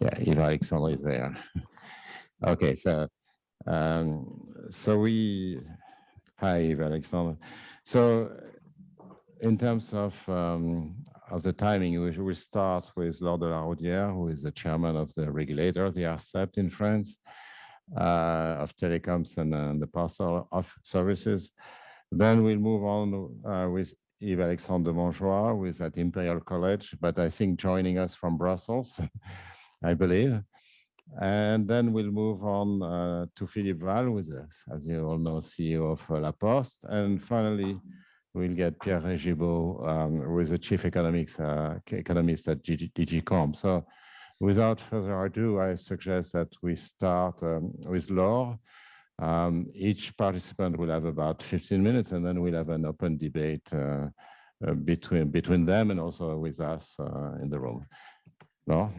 Yeah, Yves Alexandre is there. okay, so um, so we hi Yves Alexandre. So in terms of um, of the timing, we will start with Laure de la Raudière, who is the chairman of the regulator, the ARCEP in France, uh, of telecoms and uh, the parcel of services. Then we'll move on uh, with Yves Alexandre de Montjoye, who is at Imperial College, but I think joining us from Brussels, I believe. And then we'll move on uh, to Philippe Wahl, with us, as you all know, CEO of uh, La Poste. And finally, we'll get Pierre Régibeau, um, who is the chief economics, uh, economist at DG Comp. So without further ado, I suggest that we start um, with Laure. Um, each participant will have about 15 minutes, and then we'll have an open debate uh, uh, between, between them and also with us uh, in the room. Laure?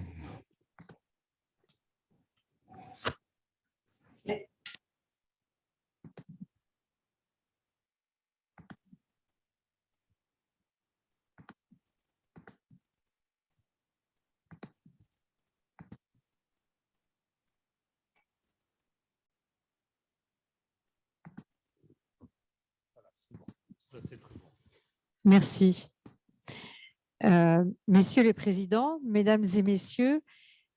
Merci. Euh, messieurs les présidents, mesdames et messieurs,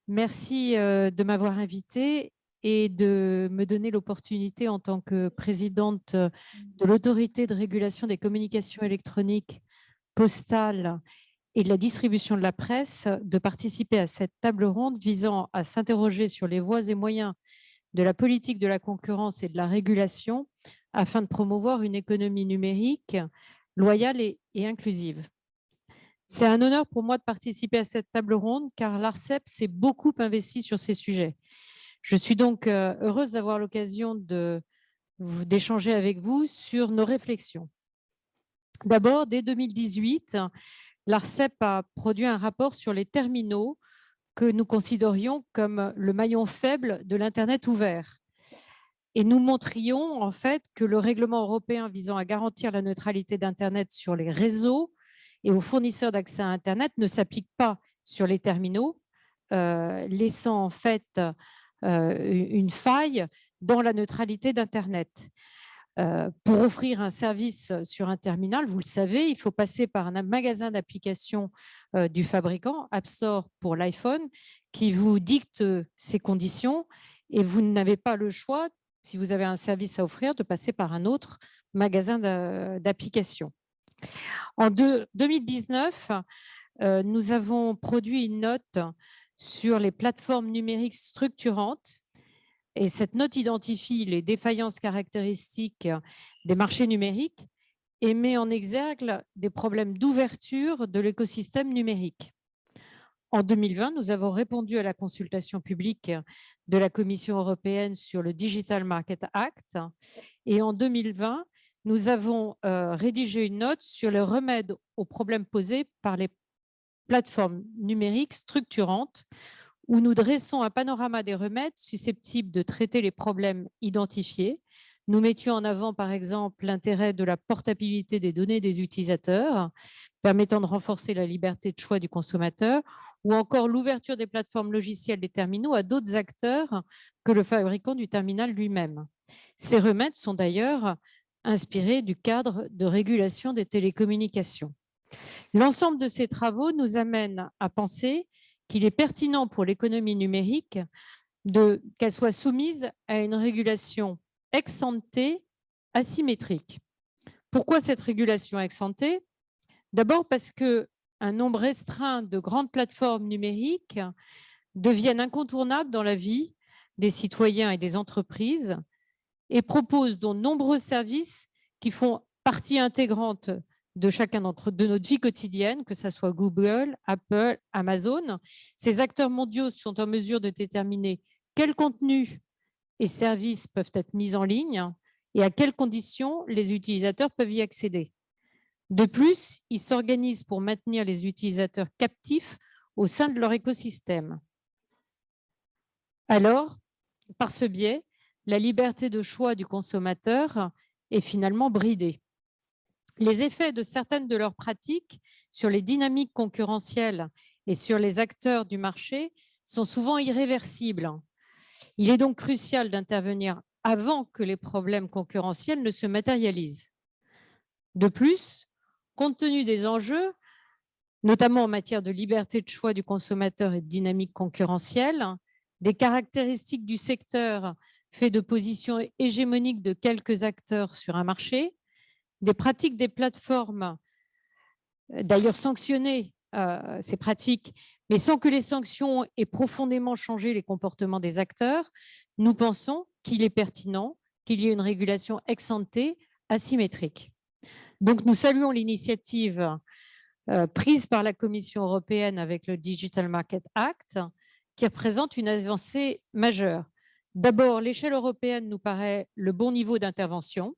merci euh, de m'avoir invité et de me donner l'opportunité en tant que présidente de l'autorité de régulation des communications électroniques postales et de la distribution de la presse de participer à cette table ronde visant à s'interroger sur les voies et moyens de la politique de la concurrence et de la régulation afin de promouvoir une économie numérique loyale et, inclusive. C'est un honneur pour moi de participer à cette table ronde car l'ARCEP s'est beaucoup investi sur ces sujets. Je suis donc euh, heureuse d'avoir l'occasion d'échanger avec vous sur nos réflexions. D'abord, dès 2018, l'ARCEP a produit un rapport sur les terminaux que nous considérions comme le maillon faible de l'Internet ouvert. Et nous montrions en fait que le règlement européen visant à garantir la neutralité d'Internet sur les réseaux et aux fournisseurs d'accès à Internet ne s'applique pas sur les terminaux, euh, laissant en fait euh, une faille dans la neutralité d'Internet. Euh, pour offrir un service sur un terminal, vous le savez, il faut passer par un magasin d'applications du fabricant, App Store pour l'iPhone, qui vous dicte ses conditions et vous n'avez pas le choix si vous avez un service à offrir, de passer par un autre magasin d'applications. En 2019, euh, nous avons produit une note sur les plateformes numériques structurantes et cette note identifie les défaillances caractéristiques des marchés numériques et met en exergue des problèmes d'ouverture de l'écosystème numérique. En 2020, nous avons répondu à la consultation publique de la Commission européenne sur le Digital Market Act. Et en 2020, nous avons euh, rédigé une note sur le remède aux problèmes posés par les plateformes numériques structurantes, où nous dressons un panorama des remèdes susceptibles de traiter les problèmes identifiés, nous mettions en avant, par exemple, l'intérêt de la portabilité des données des utilisateurs, permettant de renforcer la liberté de choix du consommateur, ou encore l'ouverture des plateformes logicielles des terminaux à d'autres acteurs que le fabricant du terminal lui-même. Ces remèdes sont d'ailleurs inspirés du cadre de régulation des télécommunications. L'ensemble de ces travaux nous amène à penser qu'il est pertinent pour l'économie numérique qu'elle soit soumise à une régulation ex ante asymétrique. Pourquoi cette régulation ex ante? D'abord parce qu'un nombre restreint de grandes plateformes numériques deviennent incontournables dans la vie des citoyens et des entreprises et proposent de nombreux services qui font partie intégrante de chacun d'entre de notre vie quotidienne, que ce soit Google, Apple, Amazon. Ces acteurs mondiaux sont en mesure de déterminer quel contenu et services peuvent être mis en ligne et à quelles conditions les utilisateurs peuvent y accéder. De plus, ils s'organisent pour maintenir les utilisateurs captifs au sein de leur écosystème. Alors, par ce biais, la liberté de choix du consommateur est finalement bridée. Les effets de certaines de leurs pratiques sur les dynamiques concurrentielles et sur les acteurs du marché sont souvent irréversibles. Il est donc crucial d'intervenir avant que les problèmes concurrentiels ne se matérialisent. De plus, compte tenu des enjeux, notamment en matière de liberté de choix du consommateur et de dynamique concurrentielle, des caractéristiques du secteur fait de positions hégémoniques de quelques acteurs sur un marché, des pratiques des plateformes, d'ailleurs sanctionnées euh, ces pratiques, mais sans que les sanctions aient profondément changé les comportements des acteurs, nous pensons qu'il est pertinent qu'il y ait une régulation ex asymétrique. Donc, nous saluons l'initiative euh, prise par la Commission européenne avec le Digital Market Act, qui représente une avancée majeure. D'abord, l'échelle européenne nous paraît le bon niveau d'intervention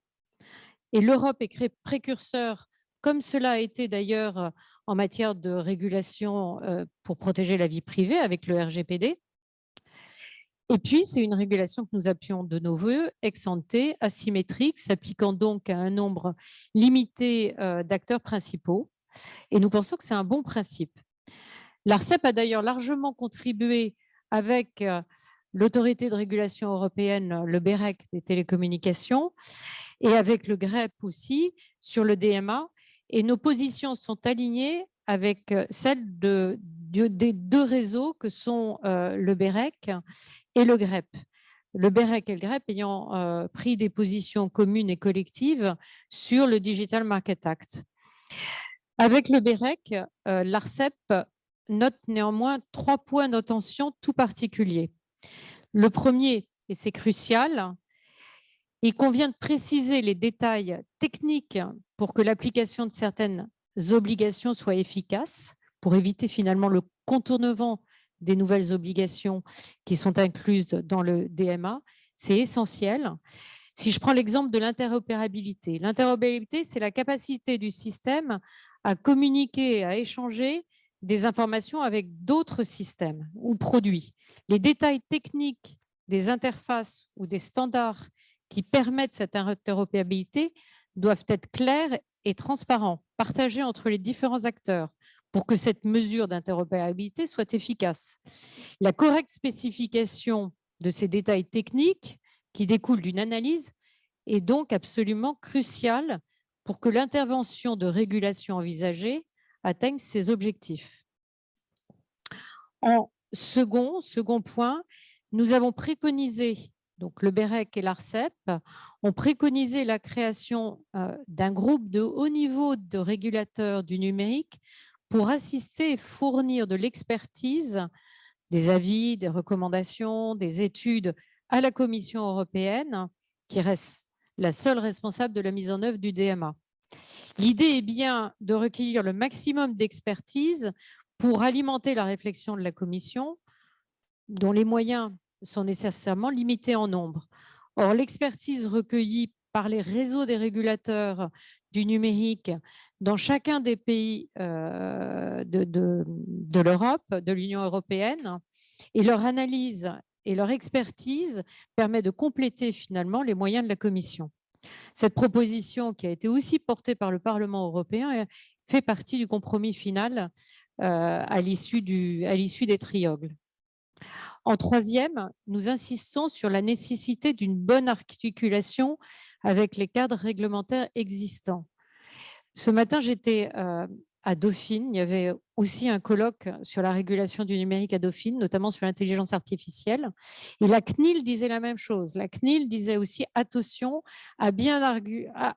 et l'Europe est précurseur, comme cela a été d'ailleurs en matière de régulation euh, pour protéger la vie privée avec le RGPD. Et puis, c'est une régulation que nous appuyons de nos voeux, ex ante, asymétrique, s'appliquant donc à un nombre limité euh, d'acteurs principaux. Et nous pensons que c'est un bon principe. L'ARCEP a d'ailleurs largement contribué avec euh, l'autorité de régulation européenne, le BEREC des télécommunications, et avec le GREP aussi, sur le DMA. Et nos positions sont alignées avec euh, celles de, des deux réseaux que sont euh, le BEREC et le GREP. Le BEREC et le GREP ayant pris des positions communes et collectives sur le Digital Market Act. Avec le BEREC, l'ARCEP note néanmoins trois points d'attention tout particuliers. Le premier, et c'est crucial, il convient de préciser les détails techniques pour que l'application de certaines obligations soit efficace, pour éviter finalement le contournement des nouvelles obligations qui sont incluses dans le DMA. C'est essentiel. Si je prends l'exemple de l'interopérabilité, l'interopérabilité, c'est la capacité du système à communiquer, à échanger des informations avec d'autres systèmes ou produits. Les détails techniques des interfaces ou des standards qui permettent cette interopérabilité doivent être clairs et transparents, partagés entre les différents acteurs pour que cette mesure d'interopérabilité soit efficace. La correcte spécification de ces détails techniques qui découlent d'une analyse est donc absolument cruciale pour que l'intervention de régulation envisagée atteignent ces objectifs. En second, second point, nous avons préconisé, donc le BEREC et l'ARCEP, ont préconisé la création euh, d'un groupe de haut niveau de régulateurs du numérique pour assister et fournir de l'expertise, des avis, des recommandations, des études à la Commission européenne, qui reste la seule responsable de la mise en œuvre du DMA. L'idée est bien de recueillir le maximum d'expertise pour alimenter la réflexion de la Commission, dont les moyens sont nécessairement limités en nombre. Or, l'expertise recueillie par les réseaux des régulateurs du numérique dans chacun des pays euh, de, de l'Europe, de l'Union européenne, et leur analyse et leur expertise permet de compléter finalement les moyens de la Commission. Cette proposition, qui a été aussi portée par le Parlement européen, fait partie du compromis final euh, à l'issue des triogles. En troisième, nous insistons sur la nécessité d'une bonne articulation avec les cadres réglementaires existants. Ce matin, j'étais euh, à Dauphine. Il y avait aussi un colloque sur la régulation du numérique à Dauphine, notamment sur l'intelligence artificielle. Et la CNIL disait la même chose. La CNIL disait aussi attention à bien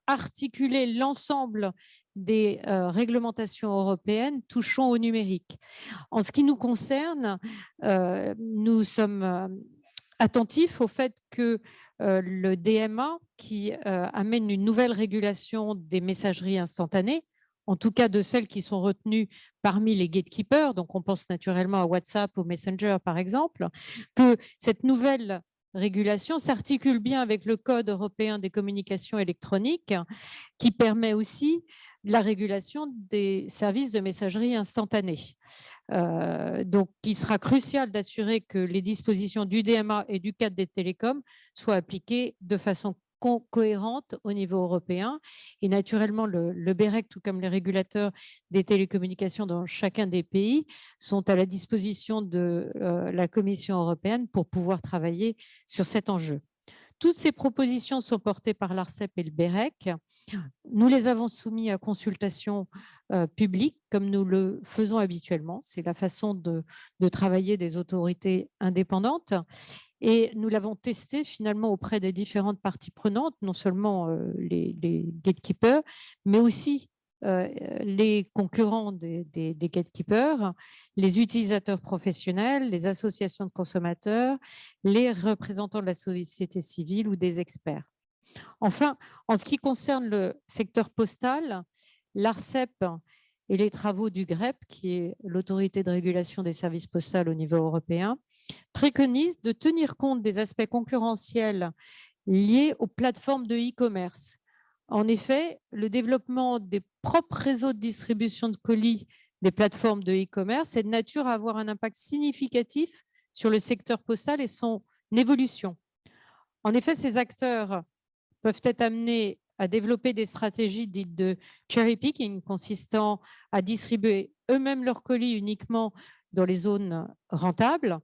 articuler l'ensemble des euh, réglementations européennes touchant au numérique. En ce qui nous concerne, euh, nous sommes euh, attentifs au fait que le DMA, qui amène une nouvelle régulation des messageries instantanées, en tout cas de celles qui sont retenues parmi les gatekeepers, donc on pense naturellement à WhatsApp ou Messenger par exemple, que cette nouvelle régulation s'articule bien avec le Code européen des communications électroniques qui permet aussi la régulation des services de messagerie instantanée. Euh, donc, il sera crucial d'assurer que les dispositions du DMA et du cadre des télécoms soient appliquées de façon co- cohérente au niveau européen. Et naturellement, le, le BEREC, tout comme les régulateurs des télécommunications dans chacun des pays, sont à la disposition de euh, la Commission européenne pour pouvoir travailler sur cet enjeu. Toutes ces propositions sont portées par l'ARCEP et le BEREC. Nous les avons soumis à consultation euh, publique, comme nous le faisons habituellement. C'est la façon de, travailler des autorités indépendantes. Et nous l'avons testé finalement auprès des différentes parties prenantes, non seulement euh, les, gatekeepers, mais aussi les concurrents des, gatekeepers, les utilisateurs professionnels, les associations de consommateurs, les représentants de la société civile ou des experts. Enfin, en ce qui concerne le secteur postal, l'ARCEP et les travaux du GREP, qui est l'autorité de régulation des services postaux au niveau européen, préconisent de tenir compte des aspects concurrentiels liés aux plateformes de e-commerce. En effet, le développement des propres réseaux de distribution de colis des plateformes de e-commerce est de nature à avoir un impact significatif sur le secteur postal et son évolution. En effet, ces acteurs peuvent être amenés à développer des stratégies dites de cherry picking, consistant à distribuer eux-mêmes leurs colis uniquement dans les zones rentables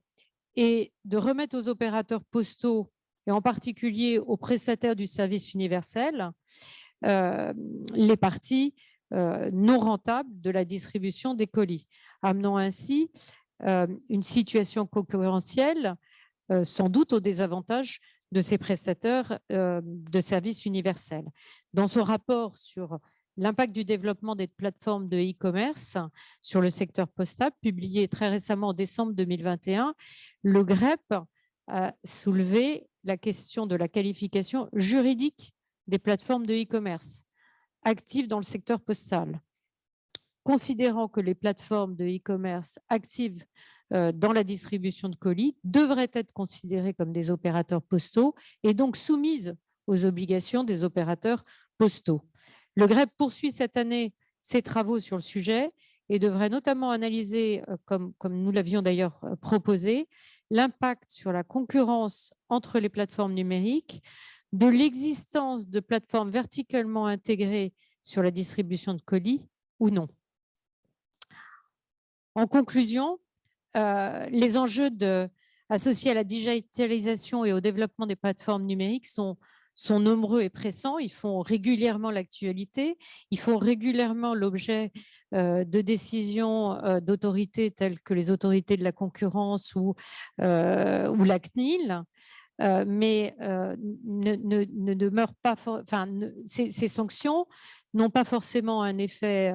et de remettre aux opérateurs postaux et en particulier aux prestataires du service universel euh, les parties euh, non rentables de la distribution des colis, amenant ainsi euh, une situation concurrentielle sans doute au désavantage de ces prestataires de services universels. Dans son rapport sur l'impact du développement des plateformes de e-commerce sur le secteur postal, publié très récemment en décembre 2021, le GREP a soulevé la question de la qualification juridique des plateformes de e-commerce actives dans le secteur postal. Considérant que les plateformes de e-commerce actives euh, dans la distribution de colis devraient être considérées comme des opérateurs postaux et donc soumises aux obligations des opérateurs postaux. Le GREP poursuit cette année ses travaux sur le sujet et devrait notamment analyser, euh, comme, nous l'avions d'ailleurs euh, proposé, l'impact sur la concurrence entre les plateformes numériques, de l'existence de plateformes verticalement intégrées sur la distribution de colis ou non. En conclusion, euh, les enjeux associés à la digitalisation et au développement des plateformes numériques sont, sont nombreux et pressants. Ils font régulièrement l'actualité, ils font régulièrement l'objet euh, de décisions euh, d'autorités telles que les autorités de la concurrence ou, euh, ou la CNIL. euh, mais ne, ne- ne pas, enfin, ces, sanctions n'ont pas forcément un effet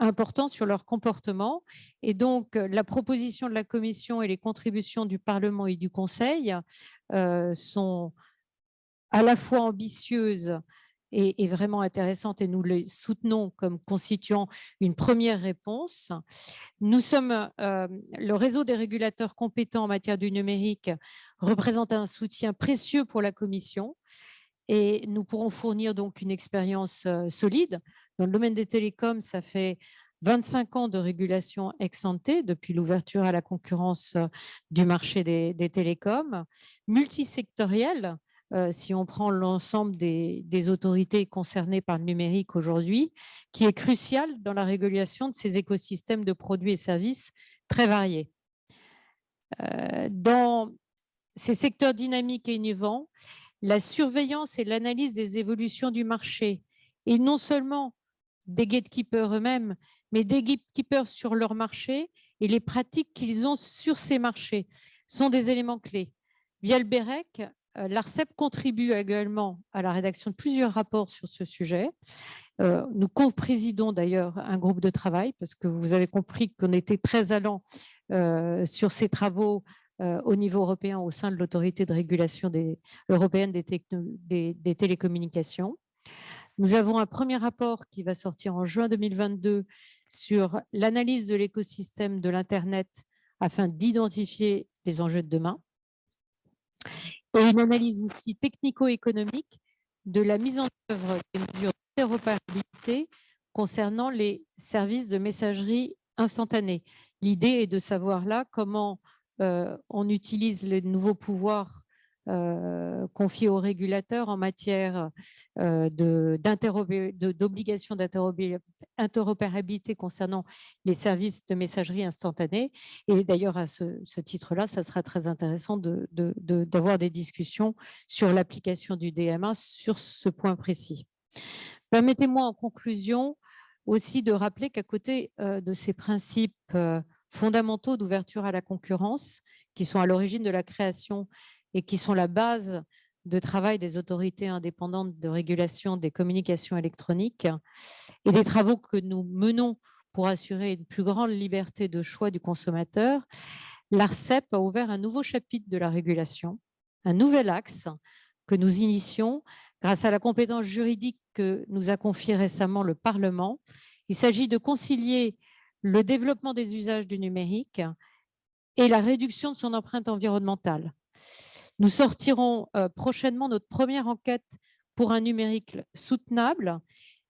important sur leur comportement. Et donc, la proposition de la Commission et les contributions du Parlement et du Conseil sont à la fois ambitieuses et, vraiment intéressantes et nous les soutenons comme constituant une première réponse. Nous sommes, euh, le réseau des régulateurs compétents en matière du numérique représente un soutien précieux pour la Commission et nous pourrons fournir donc une expérience euh, solide. Dans le domaine des télécoms, ça fait 25 ans de régulation ex ante depuis l'ouverture à la concurrence euh, du marché des, des télécoms, multisectorielle, euh, si on prend l'ensemble des, autorités concernées par le numérique aujourd'hui, qui est crucial dans la régulation de ces écosystèmes de produits et services très variés. Euh, Dans ces secteurs dynamiques et innovants, la surveillance et l'analyse des évolutions du marché, et non seulement des gatekeepers eux-mêmes, mais des gatekeepers sur leur marché et les pratiques qu'ils ont sur ces marchés sont des éléments clés. Via le BEREC, l'ARCEP contribue également à la rédaction de plusieurs rapports sur ce sujet. Euh, Nous co-présidons d'ailleurs un groupe de travail parce que vous avez compris qu'on était très allant euh, sur ces travaux euh, au niveau européen au sein de l'autorité de régulation européenne des télécommunications. Nous avons un premier rapport qui va sortir en juin 2022 sur l'analyse de l'écosystème de l'Internet afin d'identifier les enjeux de demain. Et une analyse aussi technico-économique de la mise en œuvre des mesures d'interopérabilité concernant les services de messagerie instantanée. L'idée est de savoir là comment euh, on utilise les nouveaux pouvoirs euh, confiées aux régulateurs en matière euh, d'obligation d'interrobé- interopérabilité concernant les services de messagerie instantanée. Et d'ailleurs, à ce, titre-là, ça sera très intéressant de- de- de- d'avoir des discussions sur l'application du DMA sur ce point précis. Permettez-moi en conclusion aussi de rappeler qu'à côté euh, de ces principes fondamentaux d'ouverture à la concurrence, qui sont à l'origine de la création et qui sont la base de travail des autorités indépendantes de régulation des communications électroniques et des travaux que nous menons pour assurer une plus grande liberté de choix du consommateur, l'ARCEP a ouvert un nouveau chapitre de la régulation, un nouvel axe que nous initions grâce à la compétence juridique que nous a confiée récemment le Parlement. Il s'agit de concilier le développement des usages du numérique et la réduction de son empreinte environnementale. Nous sortirons euh, prochainement notre première enquête pour un numérique soutenable.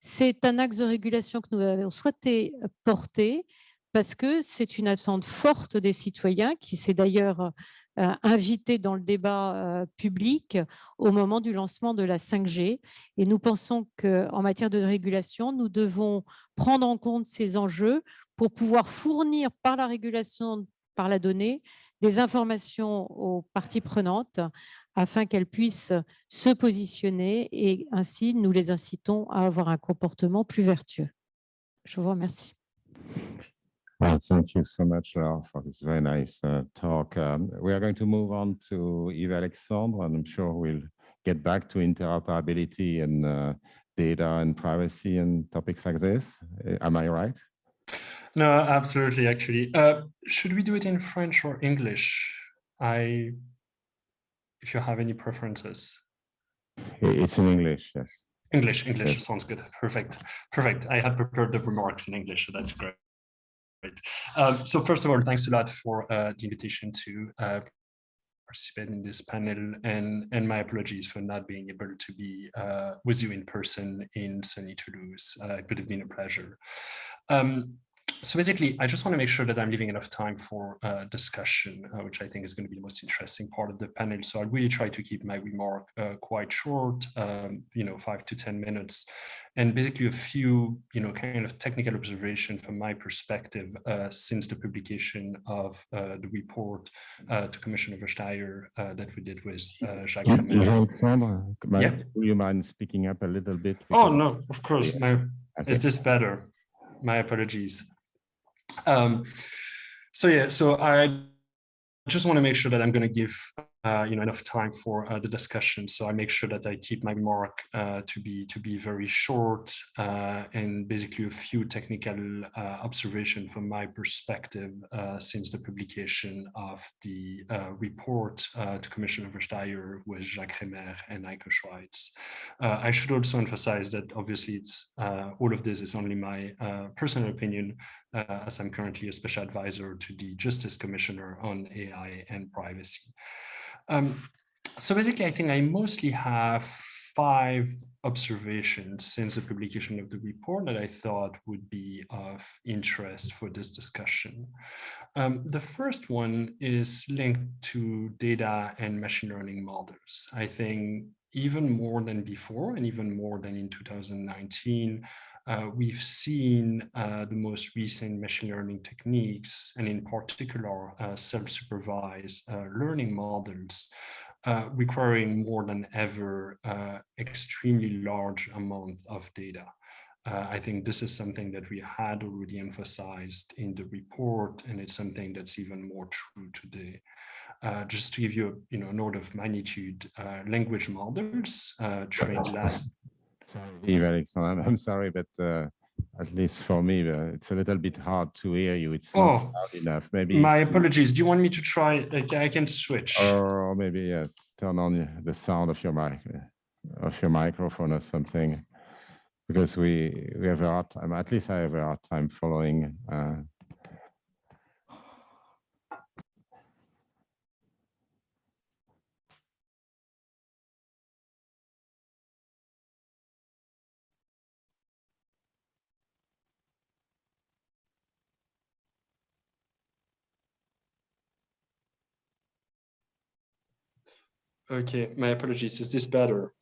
C'est un axe de régulation que nous avons souhaité euh, porter parce que c'est une attente forte des citoyens qui s'est d'ailleurs euh, invité dans le débat public au moment du lancement de la 5G. Et nous pensons qu'en matière de régulation, nous devons prendre en compte ces enjeux pour pouvoir fournir par la régulation par la donnée des informations aux parties prenantes afin qu'elles puissent se positionner et ainsi nous les incitons à avoir un comportement plus vertueux. Je vous remercie. Thank you so much Laure, for this very nice uh, talk. Um, we are going to move on to Yves Alexandre, and I'm sure we'll get back to interoperability and uh, data and privacy and topics like this. Uh, Am I right? No, absolutely, actually. Uh, should we do it in French or English? I, if you have any preferences. It's in English, yes. English, English Yes. sounds good. Perfect, perfect. I had prepared the remarks in English, so that's great. Great. Um, so first of all, thanks a lot for uh, the invitation to uh, participate in this panel and, and my apologies for not being able to be uh, with you in person in sunny Toulouse. Uh, it would have been a pleasure. Um, so basically, I just want to make sure that I'm leaving enough time for uh, discussion, uh, which I think is going to be the most interesting part of the panel. So I'll really try to keep my remark uh, quite short, um, you know, five to 10 minutes, and basically a few, you know, kind of technical observation from my perspective uh, since the publication of uh, the report uh, to Commissioner Vestager uh, that we did with uh, Jacques Alexandre, Yeah. do you mind speaking up a little bit? Oh, no, of course. Yeah. My, Okay. is this better? My apologies. Um, so yeah, so I just want to make sure that I'm going to give uh, you know enough time for uh, the discussion. So I make sure that I keep my remark uh, to be to be very short uh, and basically a few technical uh, observation from my perspective since the publication of the report to Commissioner Vestager with Jacques Crémer and Heike Schweitzer. I should also emphasize that obviously it's all of this is only my personal opinion as I'm currently a special advisor to the Justice Commissioner on AI and privacy. Um, so basically, I think I mostly have five observations since the publication of the report that I thought would be of interest for this discussion. Um, the first one is linked to data and machine learning models. I think even more than before and even more than in 2019, uh, we've seen uh, the most recent machine learning techniques, and in particular, uh, self-supervised uh, learning models, uh, requiring more than ever uh, extremely large amounts of data. Uh, I think this is something that we had already emphasized in the report, and it's something that's even more true today. Uh, just to give you, a, you know, an order of magnitude, uh, language models uh, trained last Sorry, Yves Alexandre, I'm- sorry, but uh, at least for me, uh, it's a little bit hard to hear you. It's not Oh, loud enough. Maybe, My apologies. Do you want me to try? I can switch. or maybe uh, turn on the sound of your mic, uh, of your microphone or something, because we we have a hard time. At least I have a hard time following. Okay, my apologies. Is this better?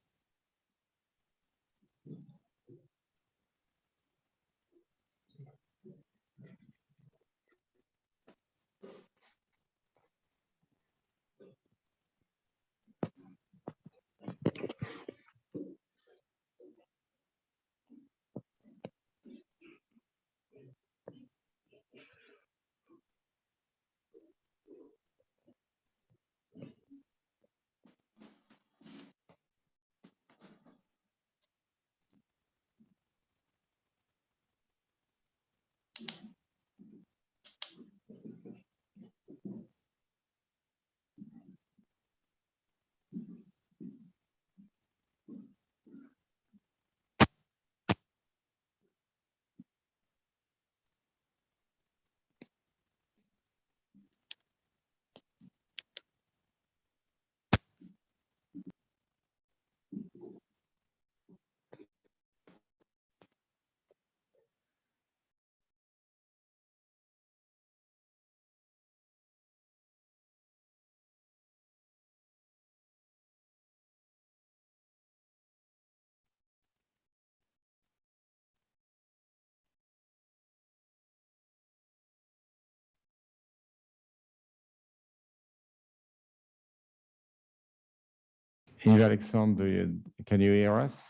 Yves Alexandre, you, can you hear us?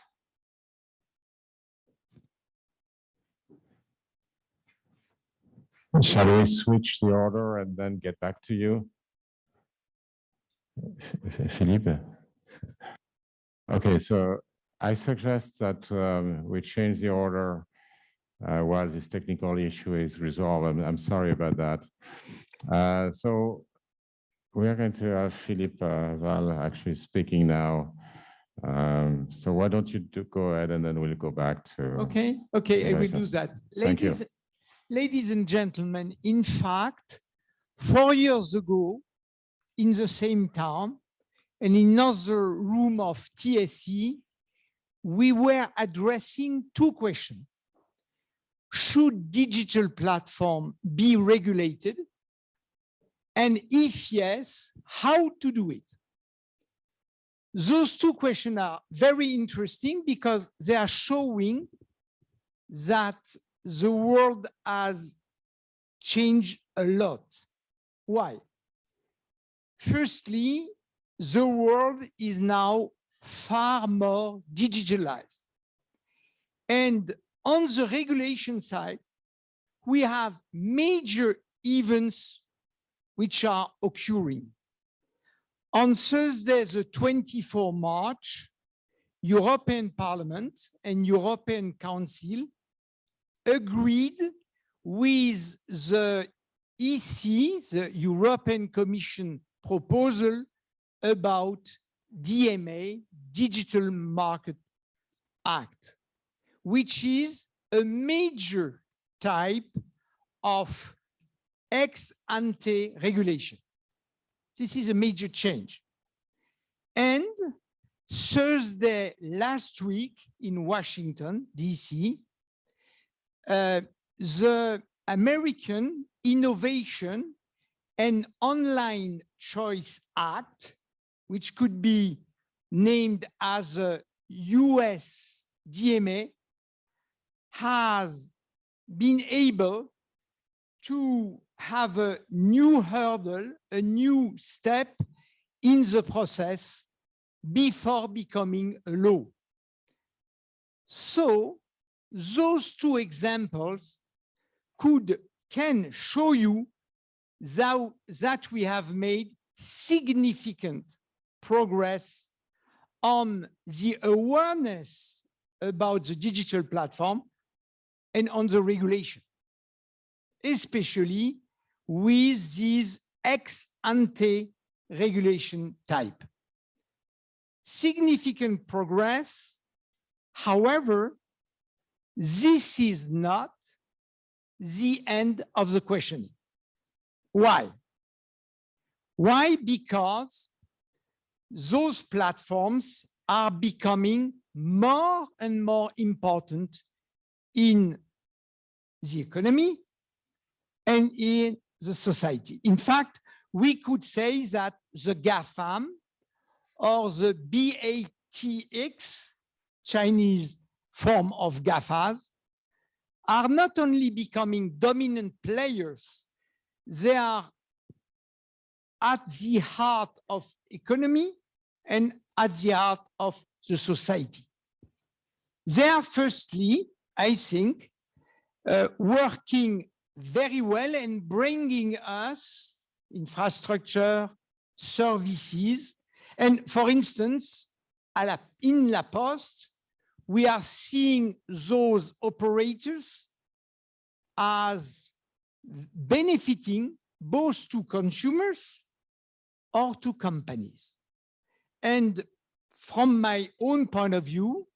Shall we switch the order and then get back to you? Philippe? Okay, so I suggest that um, we change the order uh, while this technical issue is resolved. I'm, I'm sorry about that. Uh, So we are going to have Philippe uh, Wahl actually speaking now. Um, So why don't you do- go ahead and then we'll go back to. Okay, okay, I will do that. Ladies, ladies and gentlemen, in fact, four years ago, in the same town and in another room of TSE, we were addressing two questions. Should digital platform be regulated? And if yes, how to do it? Those two questions are very interesting because they are showing that the world has changed a lot. Why? Firstly, the world is now far more digitalized. And on the regulation side, we have major events which are occurring. On Thursday, the 24 March, European Parliament and European Council agreed with the EC, the European Commission proposal about DMA, Digital Market Act, which is a major type of ex ante regulation. This is a major change. And Thursday last week in Washington, DC, uh, the American Innovation and Online Choice Act, which could be named as a US DMA, has been able to have a new hurdle, a new step in the process before becoming a law. So those two examples could can show you that, that we have made significant progress on the awareness about the digital platform and on the regulation, especially with these ex ante regulation type. Significant progress. However, this is not the end of the questioning. Why? Why? Because those platforms are becoming more and more important in the economy and in the society. In fact, we could say that the GAFAM or the BATX, Chinese form of GAFAs, are not only becoming dominant players, they are at the heart of economy and at the heart of the society. They are firstly, I think, uh, working very well and bringing us infrastructure, services. And for instance, in La Poste, we are seeing those operators as benefiting both to consumers or to companies. And from my own point of view,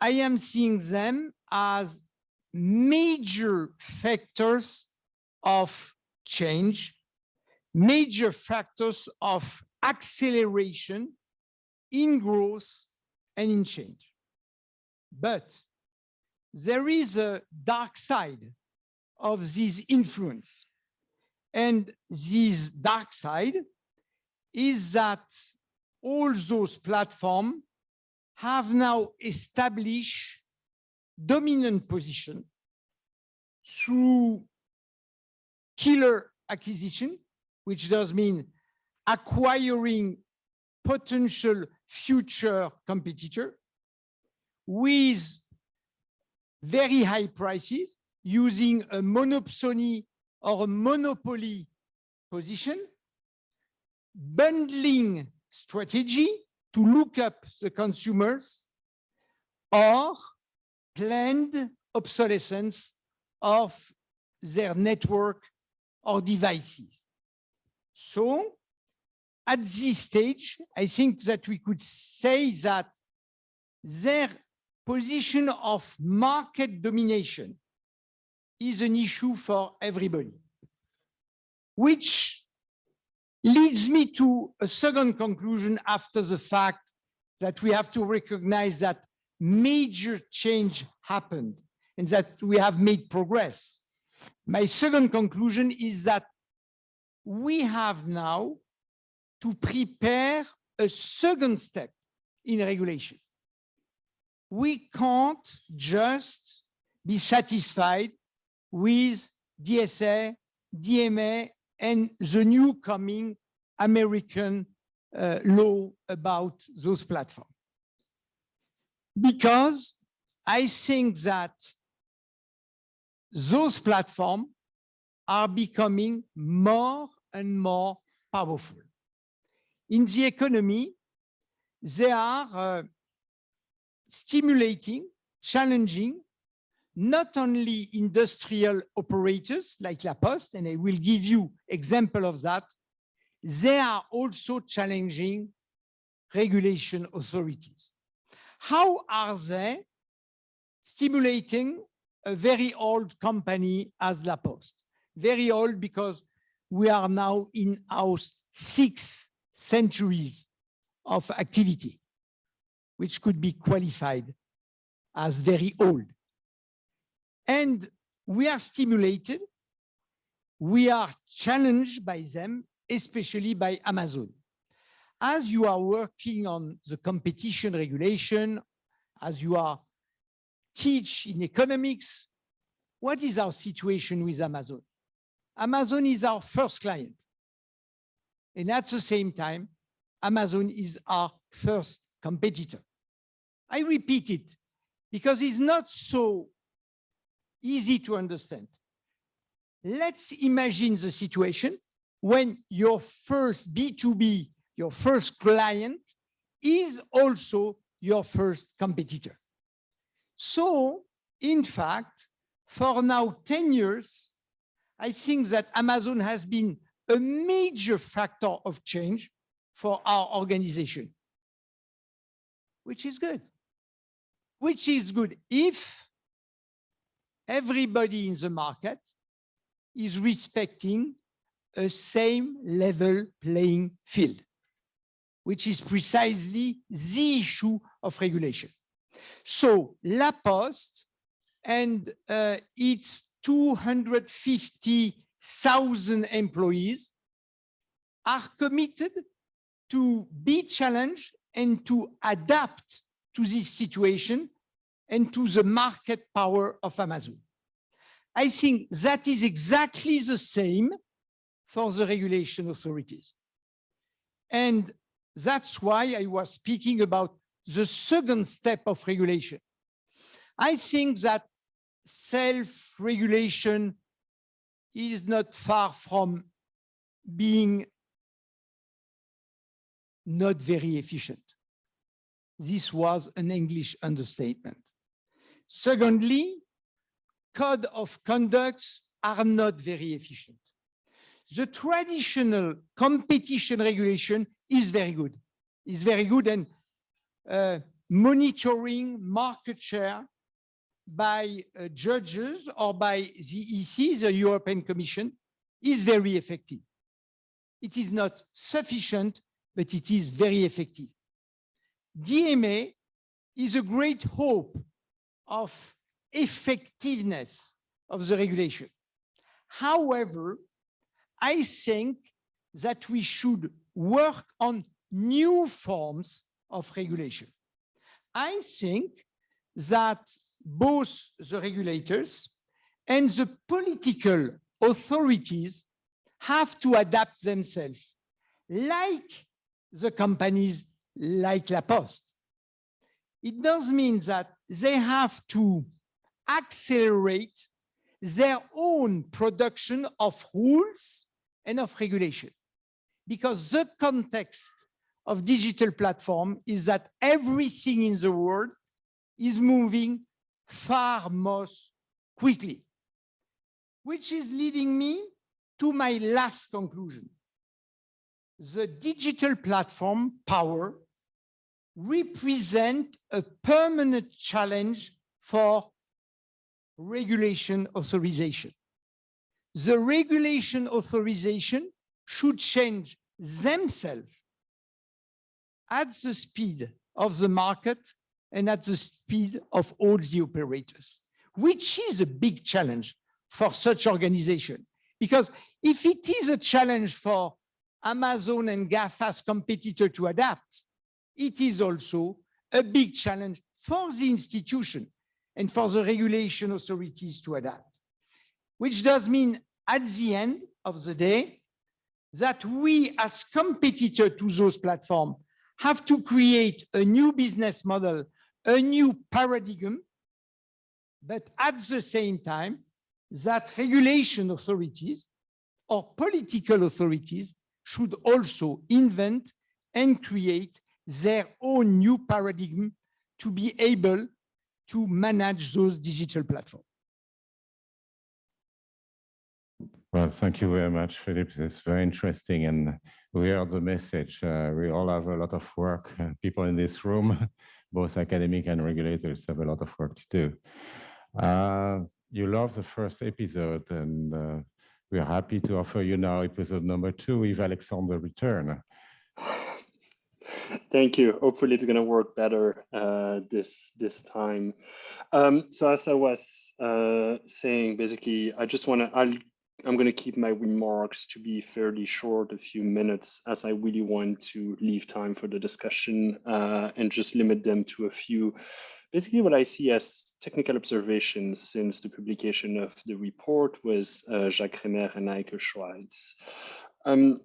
I am seeing them as major factors of change, major factors of acceleration in growth and in change. But there is a dark side of this influence. And this dark side is that all those platforms have now established dominant position through killer acquisition, which does mean acquiring potential future competitor with very high prices using a monopsony or a monopoly position, bundling strategy to look up the consumers or planned obsolescence of their network or devices. So at this stage, I think that we could say that their position of market domination is an issue for everybody, which leads me to a second conclusion after the fact that we have to recognize that major change happened and that we have made progress. My second conclusion is that we have now to prepare a second step in regulation. We can't just be satisfied with DSA, DMA, and the new coming American uh, law about those platforms because I think that those platforms are becoming more and more powerful. In the economy, they are uh, stimulating, challenging, not only industrial operators like La Poste, and I will give you example of that, they are also challenging regulation authorities. How are they stimulating a very old company as La Poste? Very old because we are now in our six centuries of activity, which could be qualified as very old. And we are stimulated, we are challenged by them, especially by Amazon as you are working on the competition regulation, as you are teach in economics, what is our situation with Amazon? Amazon is our first client. And at the same time, Amazon is our first competitor. I repeat it because it's not so easy to understand. Let's imagine the situation when your first B2B your first client is also your first competitor. So, in fact, for now 10 years, I think that Amazon has been a major factor of change for our organization, which is good. Which is good if everybody in the market is respecting a same level playing field which is precisely the issue of regulation. So La Poste and uh, its 250,000 employees are committed to be challenged and to adapt to this situation and to the market power of Amazon. I think that is exactly the same for the regulation authorities. And that's why I was speaking about the second step of regulation. I think that self-regulation is not far from being not very efficient. This was an English understatement. Secondly, code of conducts are not very efficient. The traditional competition regulation is very good, is very good and uh, monitoring market share by uh, judges or by the EC, the European Commission, is very effective. It is not sufficient, but it is very effective. DMA is a great hope of effectiveness of the regulation. However, I think that we should work on new forms of regulation. I think that both the regulators and the political authorities have to adapt themselves, like the companies like La Poste. It does mean that they have to accelerate their own production of rules and of regulation. Because the context of digital platform is that everything in the world is moving far most quickly, which is leading me to my last conclusion. The digital platform power represent a permanent challenge for regulation authorization. The regulation authorization should change themselves at the speed of the market and at the speed of all the operators, which is a big challenge for such organization. Because if it is a challenge for Amazon and GAFA's competitor to adapt, it is also a big challenge for the institution and for the regulation authorities to adapt, which does mean at the end of the day that we as competitor to those platforms have to create a new business model, a new paradigm, but at the same time that regulation authorities or political authorities should also invent and create their own new paradigm to be able to manage those digital platforms. Well, thank you very much, Philip. It's very interesting. And we heard the message. Uh, we all have a lot of work. Uh, people in this room, both academic and regulators, have a lot of work to do. Uh, you love the first episode, and uh, we're happy to offer you now episode number two Yves Alexandre return. Thank you. Hopefully it's going to work better uh, this this time. Um, so as I was uh, saying, basically, I just want to, I'm going to keep my remarks to be fairly short, a few minutes, as I really want to leave time for the discussion uh, and just limit them to a few, basically what I see as technical observations since the publication of the report was uh, Jacques Crémer and Heike Schweitzer. Um,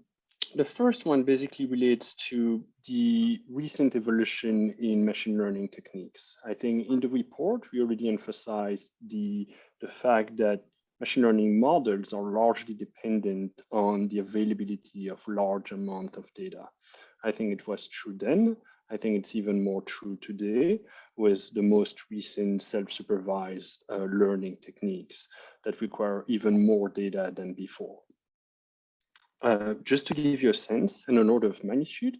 the first one basically relates to the recent evolution in machine learning techniques. I think in the report, we already emphasized the, the fact that machine learning models are largely dependent on the availability of large amount of data. I think it was true then. I think it's even more true today with the most recent self-supervised uh, learning techniques that require even more data than before. Uh, just to give you a sense and an order of magnitude,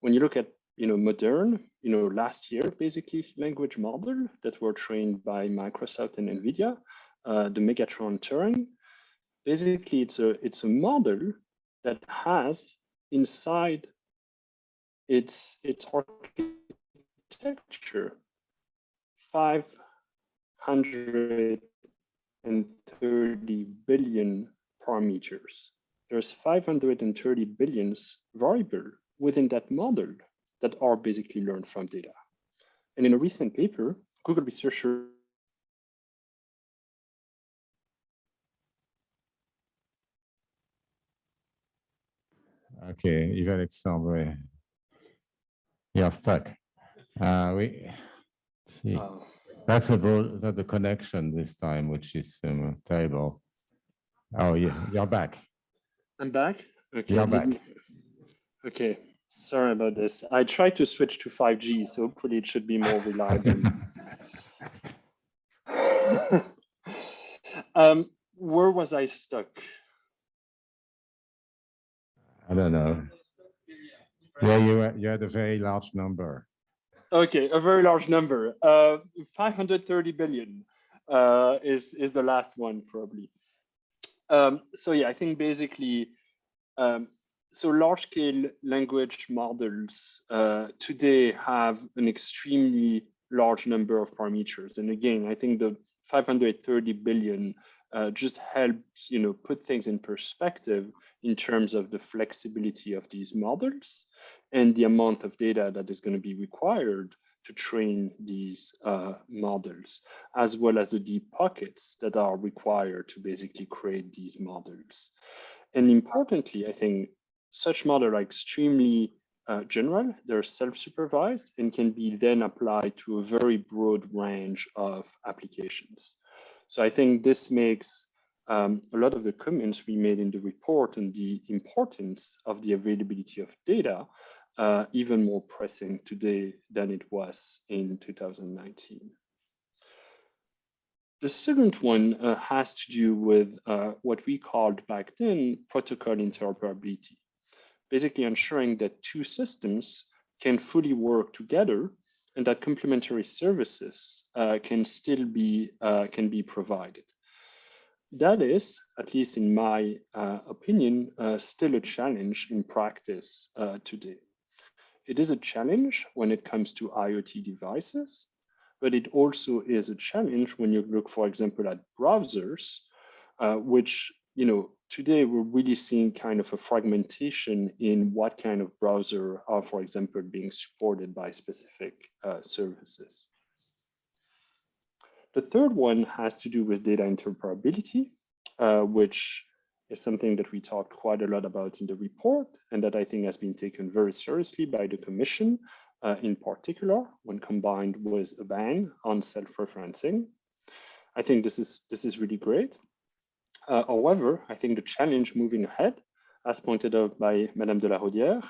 when you look at you know modern, you know last year basically language model that were trained by Microsoft and NVIDIA, uh, the Megatron Turing, basically it's a it's a model that has inside its its architecture 530 billion parameters there's 530 billions variable within that model that are basically learned from data. And in a recent paper, Google researchers Okay, Yves Alexandre, you're stuck. Uh, we, see, uh, that's about that the connection this time, which is um, terrible. Oh, yeah, you're back. I'm back. Okay. You're back. Okay, sorry about this. I tried to switch to 5G, so hopefully it should be more reliable. um, where was I stuck? I don't know. Yeah, you you had a very large number. Okay, a very large number. Uh, 530 billion uh, is is the last one probably. Um, so yeah, I think basically, um, so large scale language models uh, today have an extremely large number of parameters. And again, I think the 530 billion uh, just helps you know put things in perspective in terms of the flexibility of these models and the amount of data that is going to be required to train these uh, models, as well as the deep pockets that are required to basically create these models. And importantly, I think such models are extremely uh, general, they're self-supervised and can be then applied to a very broad range of applications. So I think this makes um, a lot of the comments we made in the report and the importance of the availability of data uh, even more pressing today than it was in 2019. The second one uh, has to do with uh, what we called back then protocol interoperability, basically ensuring that two systems can fully work together and that complementary services uh, can still be uh, can be provided. That is, at least in my uh, opinion, still a challenge in practice today. It is a challenge when it comes to IoT devices, but it also is a challenge when you look, for example, at browsers, uh, which, you know, today we're really seeing kind of a fragmentation in what kind of browser are, for example, being supported by specific uh, services. The third one has to do with data interoperability, uh, which is something that we talked quite a lot about in the report and that I think has been taken very seriously by the Commission, uh, in particular, when combined with a ban on self-referencing. I think this is, this is really great. Uh, however, I think the challenge moving ahead, as pointed out by Madame de la Rodière,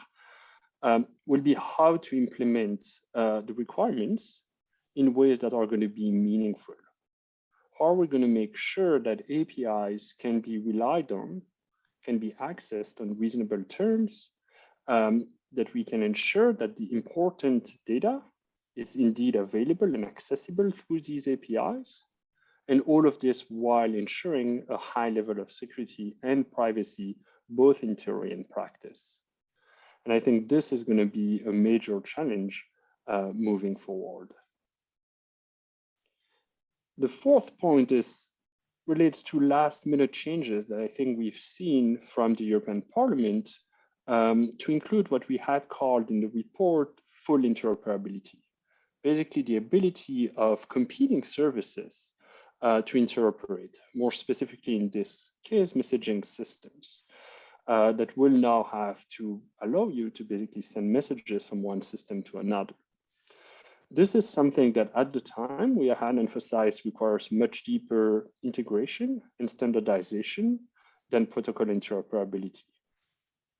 um, will be how to implement uh, the requirements in ways that are going to be meaningful. Are we going to make sure that APIs can be relied on, can be accessed on reasonable terms, um, that we can ensure that the important data is indeed available and accessible through these APIs, and all of this while ensuring a high level of security and privacy, both in theory and practice. And I think this is going to be a major challenge uh, moving forward. The fourth point is relates to last minute changes that I think we've seen from the European Parliament um, to include what we had called in the report full interoperability. Basically the ability of competing services uh, to interoperate, more specifically in this case, messaging systems uh, that will now have to allow you to basically send messages from one system to another. This is something that at the time we had emphasized requires much deeper integration and standardization than protocol interoperability.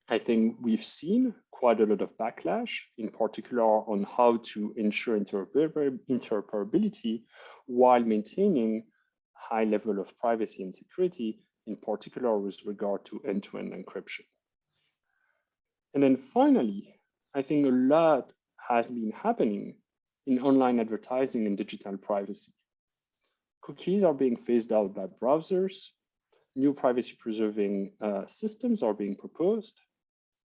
I think we've seen quite a lot of backlash, in particular on how to ensure interoperability while maintaining high level of privacy and security, in particular with regard to end-to-end -end encryption. And then finally, I think a lot has been happening in online advertising and digital privacy. Cookies are being phased out by browsers. New privacy preserving uh, systems are being proposed.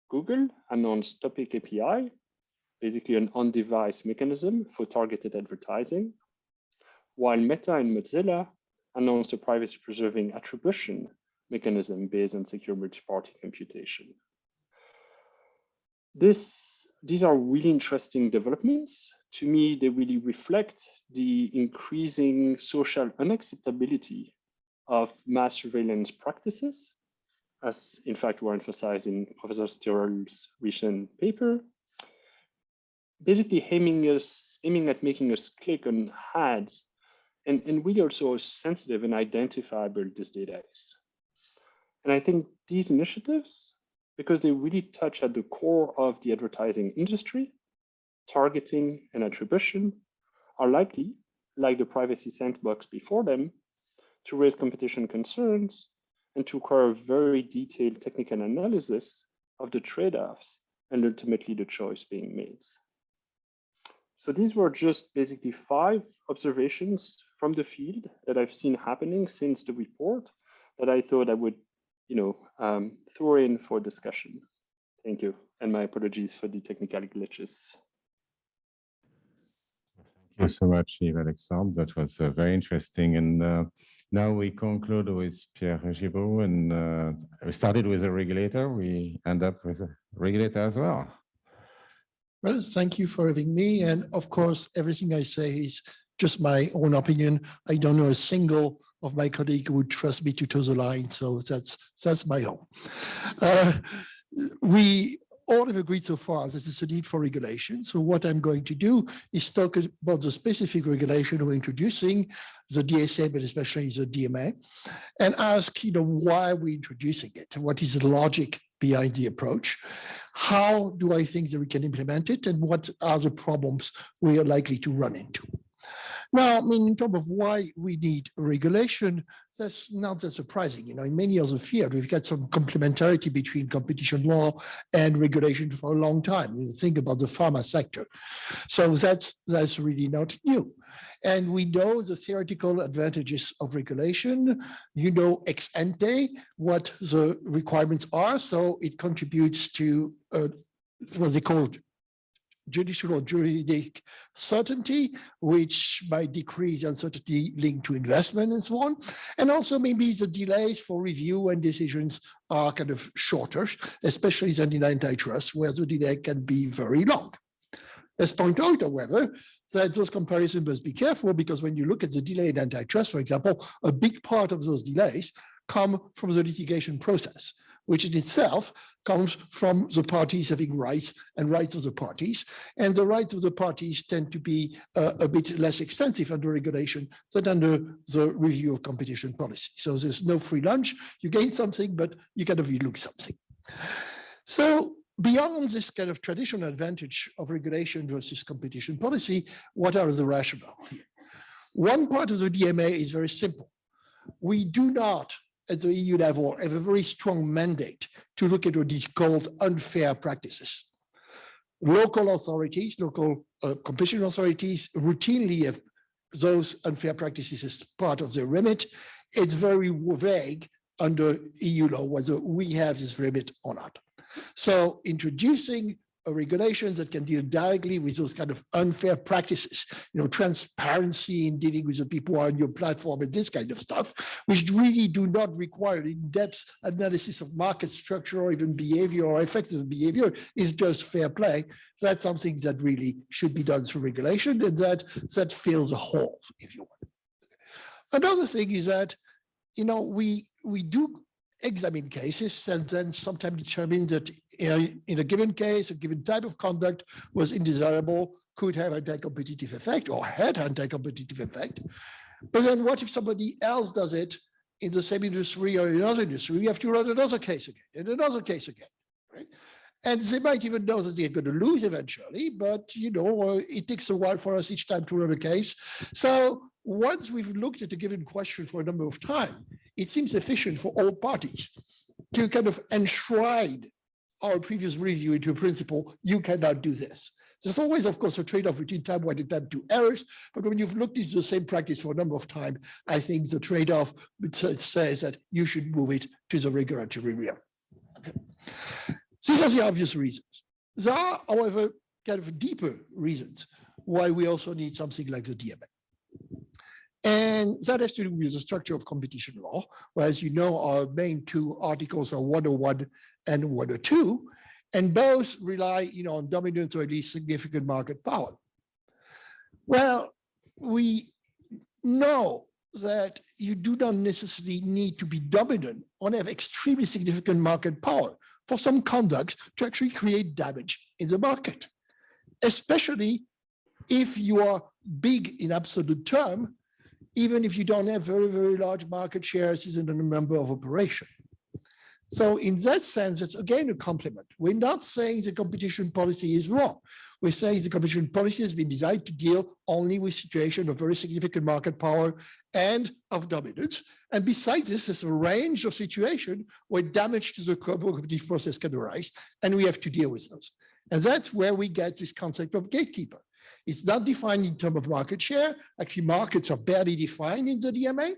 Google announced Topic API, basically an on-device mechanism for targeted advertising, while Meta and Mozilla announced a privacy preserving attribution mechanism based on secure multi-party computation. this, these are really interesting developments. To me, they really reflect the increasing social unacceptability of mass surveillance practices, as in fact were emphasized in Professor Stirrell's recent paper, basically aiming us aiming at making us click on ads and, and really also sensitive and identifiable this data is. And I think these initiatives, because they really touch at the core of the advertising industry, targeting and attribution, are likely, like the privacy sandbox before them, to raise competition concerns and to require very detailed technical analysis of the trade-offs and ultimately the choice being made. So these were just basically five observations from the field that I've seen happening since the report that I thought I would, you know, um, throw in for discussion. Thank you, and my apologies for the technical glitches. Thank you so much, Yves Alexandre. That was uh, very interesting. And uh, now we conclude with Pierre Régibeau, and uh, we started with a regulator. We end up with a regulator as well. Well, thank you for having me. And of course, everything I say is just my own opinion. I don't know a single of my colleague would trust me to toe the line. So that's that's my own. Uh, we all have agreed so far that there's a need for regulation. So what I'm going to do is talk about the specific regulation we're introducing, the DSA, but especially the DMA, and ask, you know, why are we introducing it? What is the logic behind the approach? How do I think that we can implement it? And what are the problems we are likely to run into? Now, I mean, in terms of why we need regulation, that's not that surprising. You know, in many other fields, we've got some complementarity between competition law and regulation for a long time. You think about the pharma sector. So that's, that's really not new. And we know the theoretical advantages of regulation. You know ex ante what the requirements are. So it contributes to uh, what they call judicial or juridic certainty, which might decrease uncertainty linked to investment and so on. And also maybe the delays for review and decisions are kind of shorter, especially than in antitrust, where the delay can be very long. Let's point out, however, that those comparisons must be careful because when you look at the delay in antitrust, for example, a big part of those delays come from the litigation process which in itself comes from the parties having rights and rights of the parties. And the rights of the parties tend to be uh, a bit less extensive under regulation than under the review of competition policy. So there's no free lunch. You gain something, but you kind of lose something. So beyond this kind of traditional advantage of regulation versus competition policy, what are the rationale here? One part of the DMA is very simple. We do not at the EU level have a very strong mandate to look at what is called unfair practices. Local authorities, local uh, competition authorities routinely have those unfair practices as part of their remit. It's very vague under EU law whether we have this remit or not. So introducing Uh, regulations that can deal directly with those kind of unfair practices, you know, transparency in dealing with the people on your platform and this kind of stuff, which really do not require in-depth analysis of market structure or even behavior or effective behavior is just fair play. That's something that really should be done through regulation and that, that fills a hole, if you want. Another thing is that, you know, we, we do examine cases and then sometimes determine that in a, given case, a given type of conduct was undesirable, could have anti-competitive effect or had anti-competitive effect. But then what if somebody else does it in the same industry or in another industry? We have to run another case again and another case again, right? And they might even know that they're going to lose eventually, but you know, uh, it takes a while for us each time to run a case. So once we've looked at a given question for a number of time, it seems efficient for all parties to kind of enshrine our previous review into a principle, you cannot do this. There's always, of course, a trade-off between time one and time two errors, but when you've looked into the same practice for a number of time, I think the trade-off says that you should move it to the regulatory realm. These are the obvious reasons. There are, however, kind of deeper reasons why we also need something like the DMA. And that has to do with the structure of competition law, where, as you know, our main two articles are 101 and 102. And both rely, you know, on dominance or at least significant market power. Well, we know that you do not necessarily need to be dominant or have extremely significant market power for some conducts to actually create damage in the market, especially if you are big in absolute term, even if you don't have very, very large market shares in a number of operations. So in that sense, it's again a compliment. We're not saying the competition policy is wrong. We're saying the competition policy has been designed to deal only with situations of very significant market power and of dominance. And besides this, there's a range of situations where damage to the competitive process can arise, and we have to deal with those. And that's where we get this concept of gatekeeper. It's not defined in terms of market share. Actually, markets are barely defined in the DMA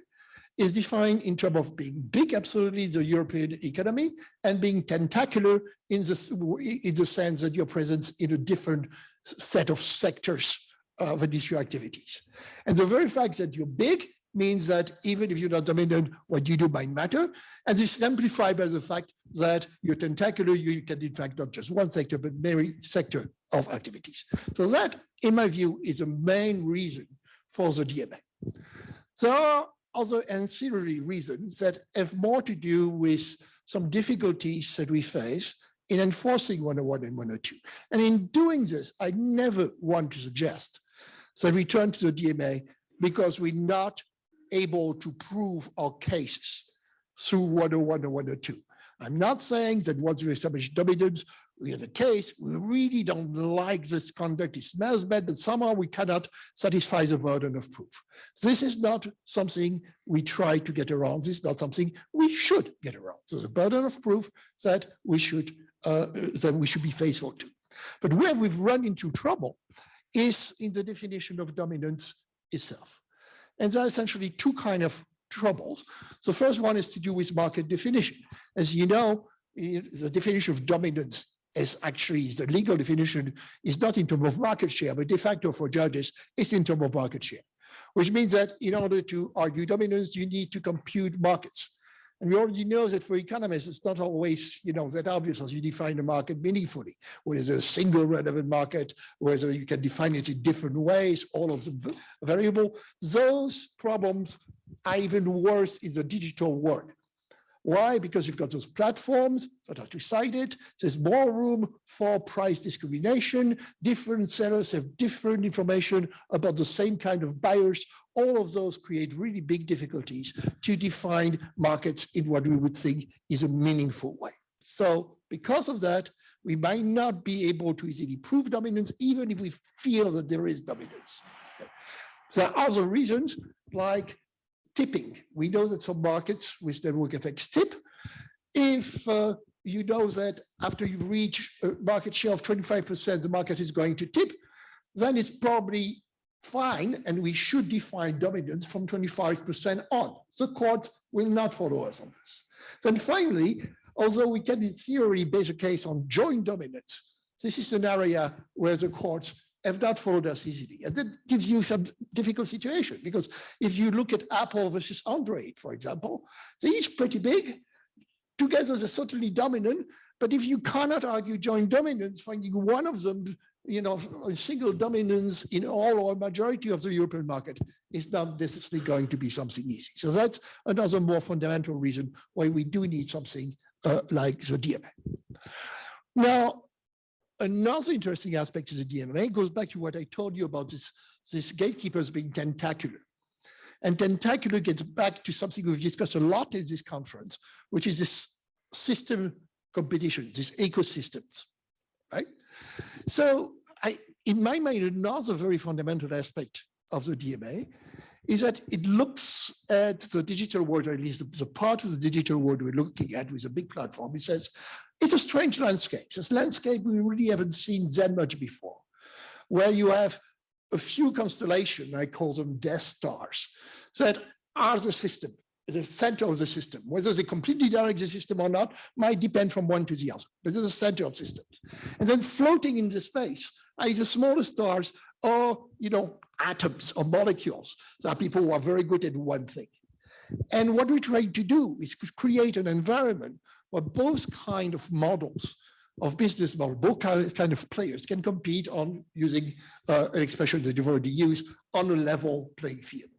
is defined in terms of being big, absolutely, the European economy, and being tentacular in the, in the sense that you're present in a different set of sectors of industry activities. And the very fact that you're big means that even if you're not dominant, what you do might matter. And this is amplified by the fact that you're tentacular, you can in fact not just one sector, but many sector of activities. So that, in my view, is the main reason for the DMA. So other ancillary reasons that have more to do with some difficulties that we face in enforcing 101 and 102. And in doing this, I never want to suggest that we turn to the DMA because we're not able to prove our cases through 101 or 102. I'm not saying that once we establish dominance, we have a case, we really don't like this conduct, it smells bad, but somehow we cannot satisfy the burden of proof. This is not something we try to get around. This is not something we should get around. So the burden of proof that we should uh, that we should be faithful to. But where we've run into trouble is in the definition of dominance itself. And there are essentially two kind of troubles. The first one is to do with market definition. As you know, the definition of dominance is actually the legal definition is not in terms of market share, but de facto for judges, it's in terms of market share, which means that in order to argue dominance, you need to compute markets. And we already know that for economists, it's not always, you know, that obvious as you define the market meaningfully, whether there's a single relevant market, whether you can define it in different ways, all of the variable. Those problems are even worse in the digital world. Why? Because you've got those platforms that are two-sided. There's more room for price discrimination. Different sellers have different information about the same kind of buyers. All of those create really big difficulties to define markets in what we would think is a meaningful way. So because of that, we might not be able to easily prove dominance, even if we feel that there is dominance. There are other reasons, like tipping. We know that some markets with network effects tip. If uh, you know that after you reach a market share of 25%, the market is going to tip, then it's probably fine, and we should define dominance from 25% on. The courts will not follow us on this. Then finally, although we can in theory base a case on joint dominance, this is an area where the courts have not followed us easily. And that gives you some difficult situation because if you look at Apple versus Android, for example, they're each pretty big. Together they're certainly dominant, but if you cannot argue joint dominance, finding one of them, you know, a single dominance in all or majority of the European market is not necessarily going to be something easy. So that's another more fundamental reason why we do need something uh, like the DMA. Now, Another interesting aspect of the DMA goes back to what I told you about this, this gatekeepers being tentacular. And tentacular gets back to something we've discussed a lot in this conference, which is this system competition, these ecosystems, right? So I, in my mind, another very fundamental aspect of the DMA is that it looks at the digital world, or at least the, the part of the digital world we're looking at with a big platform. It says, it's a strange landscape. It's a landscape we really haven't seen that much before, where you have a few constellation, I call them death stars, that are the system, the center of the system. Whether they completely direct the system or not might depend from one to the other, but they're the center of systems. And then floating in the space are the smaller stars or, you know, atoms or molecules. There are people who are very good at one thing. And what we try to do is create an environment where both kind of models of business model, both kind of players can compete on using uh, an expression that you've already used on a level playing field.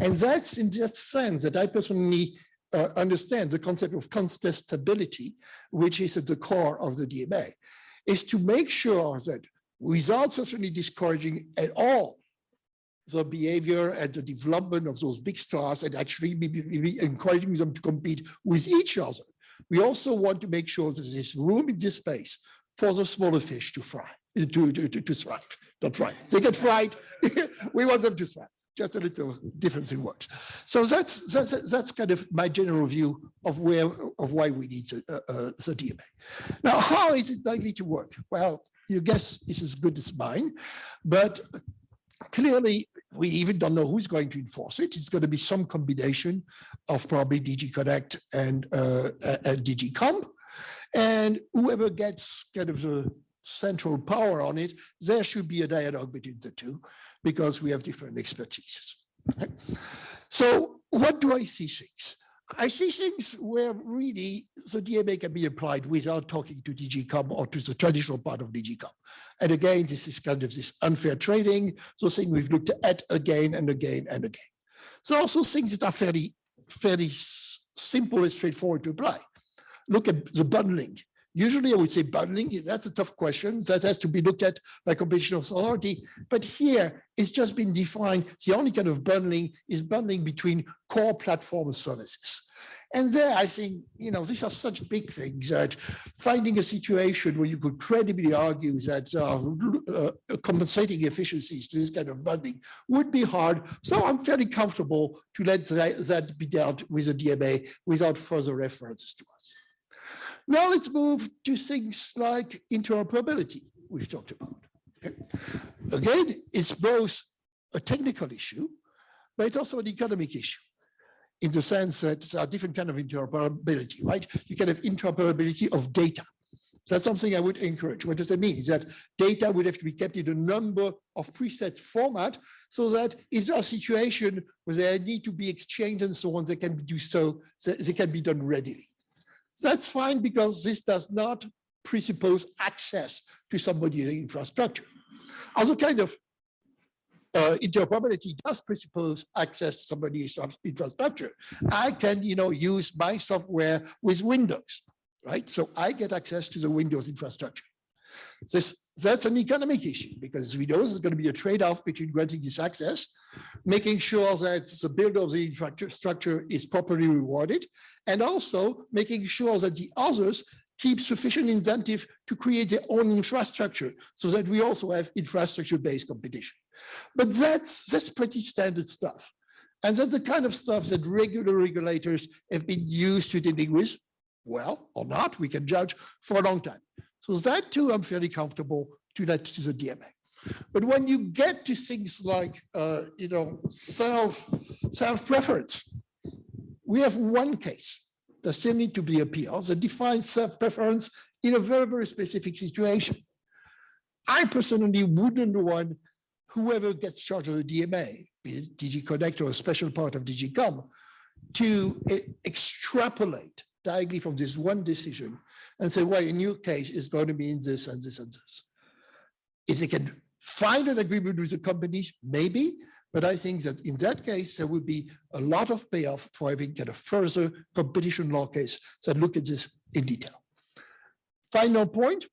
And that's in that sense that I personally uh, understand the concept of contestability, which is at the core of the DMA, is to make sure that without certainly discouraging at all the behavior and the development of those big stars and actually maybe, encouraging them to compete with each other. We also want to make sure that there's room in this space for the smaller fish to fry, to, to, to, to thrive, not thrive. They get fried, we want them to thrive, just a little difference in words. So that's, that's, that's kind of my general view of where, of why we need the, uh, uh, the DMA. Now, how is it likely to work? Well, your guess is as good as mine, but clearly we even don't know who's going to enforce it. It's going to be some combination of probably DG Connect and, uh, and DG Comp. And whoever gets kind of the central power on it, there should be a dialogue between the two because we have different expertises. right? So what do I see things? I see things where really the DMA can be applied without talking to DG Comp or to the traditional part of DG Comp. And again, this is kind of this unfair trading, so thing we've looked at again and again and again. So also things that are fairly, fairly simple and straightforward to apply. Look at the bundling. Usually I would say bundling, that's a tough question that has to be looked at by competition authority. But here it's just been defined. The only kind of bundling is bundling between core platform services. And there, I think, you know, these are such big things that finding a situation where you could credibly argue that uh, uh, compensating efficiencies to this kind of bundling would be hard. So I'm fairly comfortable to let that, that be dealt with the DMA without further references to us. Now let's move to things like interoperability we've talked about. Okay. Again, it's both a technical issue, but it's also an economic issue in the sense that there are different kind of interoperability, right? You can have interoperability of data. That's something I would encourage. What does that mean? Is that data would have to be kept in a number of preset format so that if there are situation where they need to be exchanged and so on, they can do so, they can be done readily. That's fine because this does not presuppose access to somebody's infrastructure. Other kind of uh, interoperability does presuppose access to somebody's infrastructure. I can, you know, use my software with Windows, right? So I get access to the Windows infrastructure. This, that's an economic issue because we know there's going to be a trade-off between granting this access, making sure that the builder of the infrastructure is properly rewarded, and also making sure that the others keep sufficient incentive to create their own infrastructure so that we also have infrastructure-based competition. But that's, that's pretty standard stuff. And that's the kind of stuff that regular regulators have been used to dealing with, well, or not, we can judge for a long time. So that too, I'm fairly comfortable to let to the DMA. But when you get to things like, uh, you know, self, self-preference, we have one case that still need to be appealed that defines self-preference in a very, very specific situation. I personally wouldn't want whoever gets charged of the DMA, be it DG Connect or a special part of DG Comp, to e- extrapolate directly from this one decision and say, well, in your case, it's going to mean this and this and this. If they can find an agreement with the companies, maybe, but I think that in that case, there would be a lot of payoff for having kind of further competition law case that look at this in detail. Final point,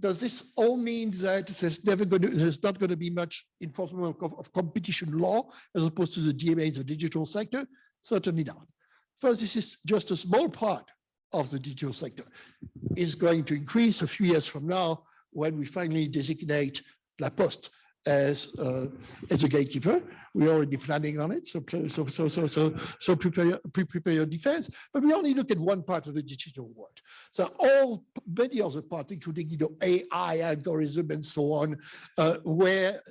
does this all mean that there's never going to, there's not going to be much enforcement of, of competition law as opposed to the DMA in the digital sector? Certainly not. First, this is just a small part of the digital sector. Is going to increase a few years from now when we finally designate La Poste as uh, as a gatekeeper. We're already planning on it, so so so so so so prepare prepare your defense. But we only look at one part of the digital world. So all many other parts, including you know AI algorithm and so on, uh, where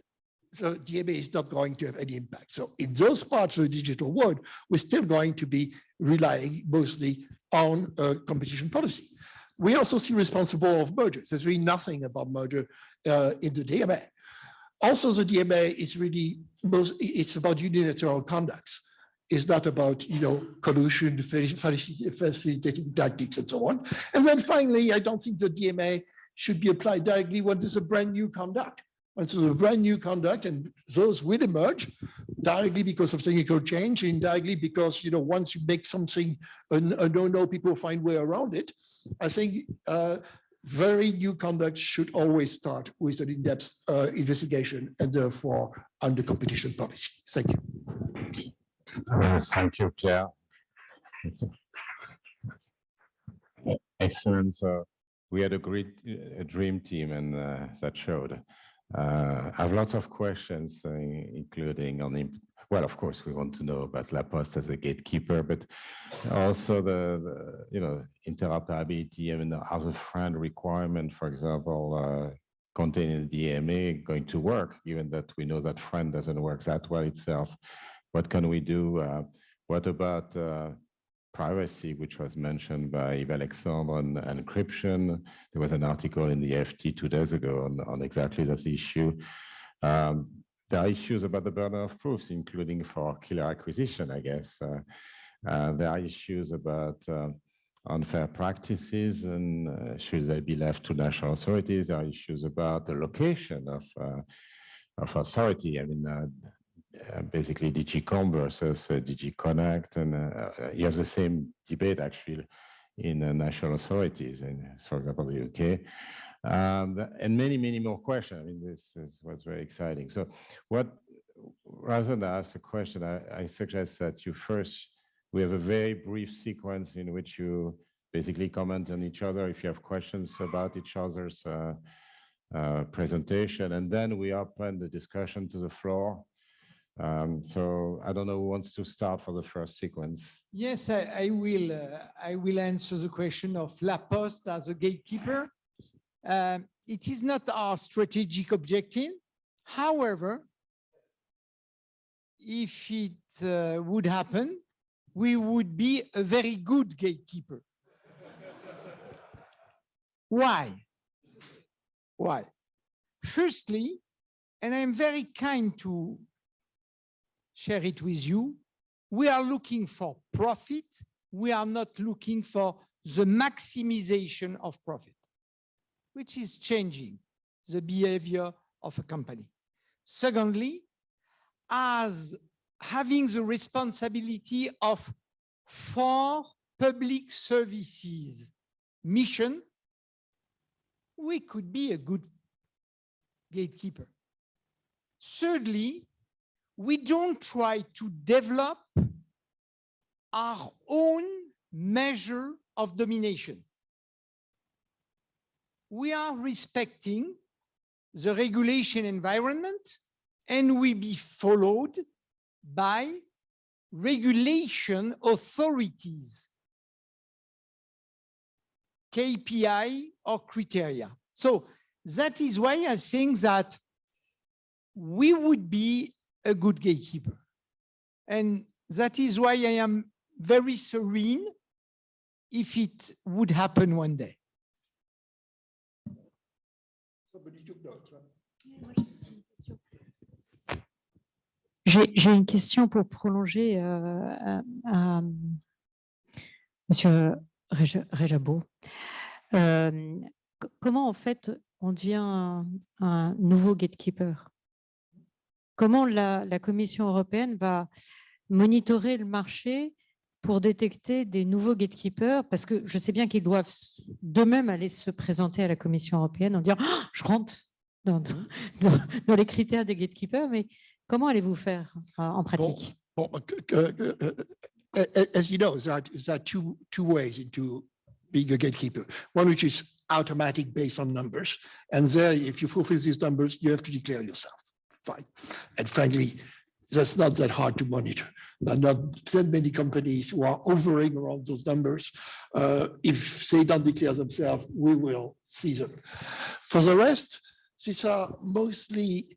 the DMA is not going to have any impact. So in those parts of the digital world, we're still going to be relying mostly on uh, competition policy. We also see responsible of mergers. There's really nothing about merger uh, in the DMA. Also, the DMA is really most, it's about unilateral conducts. It's not about, you know, collusion, faci- facilitating tactics and so on. And then finally, I don't think the DMA should be applied directly when there's a brand new conduct. When there's a brand new conduct and those will emerge directly because of technical change, indirectly because, you know, once you make something a, a no-no, people find way around it. I think uh, very new conduct should always start with an in-depth uh, investigation and therefore under competition policy. Thank you. Uh, Thank you, Pierre. Excellent. So we had a great uh, dream team and uh, that showed. Uh, I have lots of questions, uh, including on, well, of course, we want to know about La Poste as a gatekeeper, but also the, the, you know, interoperability, I mean, as a FRAND requirement, for example, uh, containing the DMA going to work, given that we know that FRAND doesn't work that well itself. What can we do? Uh, What about uh, privacy, which was mentioned by Yves Alexandre on encryption? There was an article in the FT two days ago on, on exactly this issue. Um, There are issues about the burden of proofs, including for killer acquisition, I guess. Uh, uh, There are issues about uh, unfair practices and uh, should they be left to national authorities? There are issues about the location of uh, of authority. I mean, uh, basically DG Comp versus uh, DG Connect, and uh, uh, you have the same debate actually in uh, national authorities, in, for example, the UK. Um, and many, many more questions. I mean, this, is was very exciting. So, what rather than ask a question, I, I suggest that you first we have a very brief sequence in which you basically comment on each other if you have questions about each other's presentation, and then we open the discussion to the floor. Um, so I don't know who wants to start for the first sequence. Yes, I, I will. uh, I will answer the question of La Poste as a gatekeeper. Um, It is not our strategic objective. However, if it uh, would happen, we would be a very good gatekeeper. Why? Why? Firstly, and I'm very kind to share it with you, we are looking for profit. We are not looking for the maximization of profit, which is changing the behavior of a company. Secondly, as having the responsibility of for public services mission, we could be a good gatekeeper. Thirdly, we don't try to develop our own measure of domination. We are respecting the regulation environment and we be followed by regulation authorities, KPI or criteria. So that is why I think that we would be a good gatekeeper. And that is why I am very serene if it would happen one day. Somebody took notes, right? J'ai une question pour prolonger euh, à, à Monsieur Réja- Réjabo. Euh, comment en fait on devient un, un nouveau gatekeeper? Comment la, la Commission européenne va monitorer le marché pour détecter des nouveaux gatekeepers Parce que je sais bien qu'ils doivent d'eux-mêmes aller se présenter à la Commission européenne en disant Ah, je rentre dans, dans- dans- les critères des gatekeepers, mais comment allez-vous faire euh, en pratique? Well, uh, c- c- uh, uh, a- as you know, there are, there are two, two ways into being a gatekeeper. One which is automatic based on numbers. And there, if you fulfill these numbers, you have to declare yourself. Fine. And frankly, that's not that hard to monitor. There are not that many companies who are hovering around those numbers. Uh, if they don't declare themselves, we will see them. For the rest, these are mostly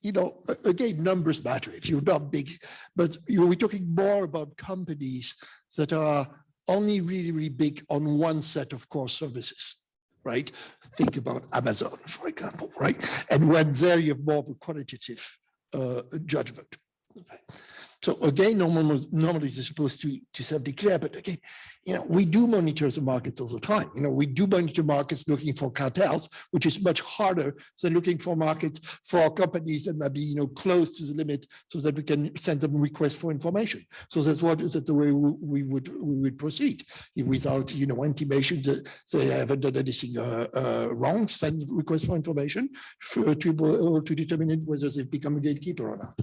you know, again, numbers matter if you're not big, but you know, we're talking more about companies that are only really, really big on one set of core services, right? Think about Amazon, for example, right? And when there you have more of a qualitative uh, judgment. So again, normally, normally they're supposed to, to self-declare, but again, you know, we do monitor the markets all the time. You know, we do monitor markets looking for cartels, which is much harder than looking for markets for companies that might be, you know, close to the limit so that we can send them requests for information. So that's what, that's the way we would, we would proceed without, you know, intimation that they haven't done anything uh, uh, wrong, send requests for information for, to, uh, to determine whether they've become a gatekeeper or not.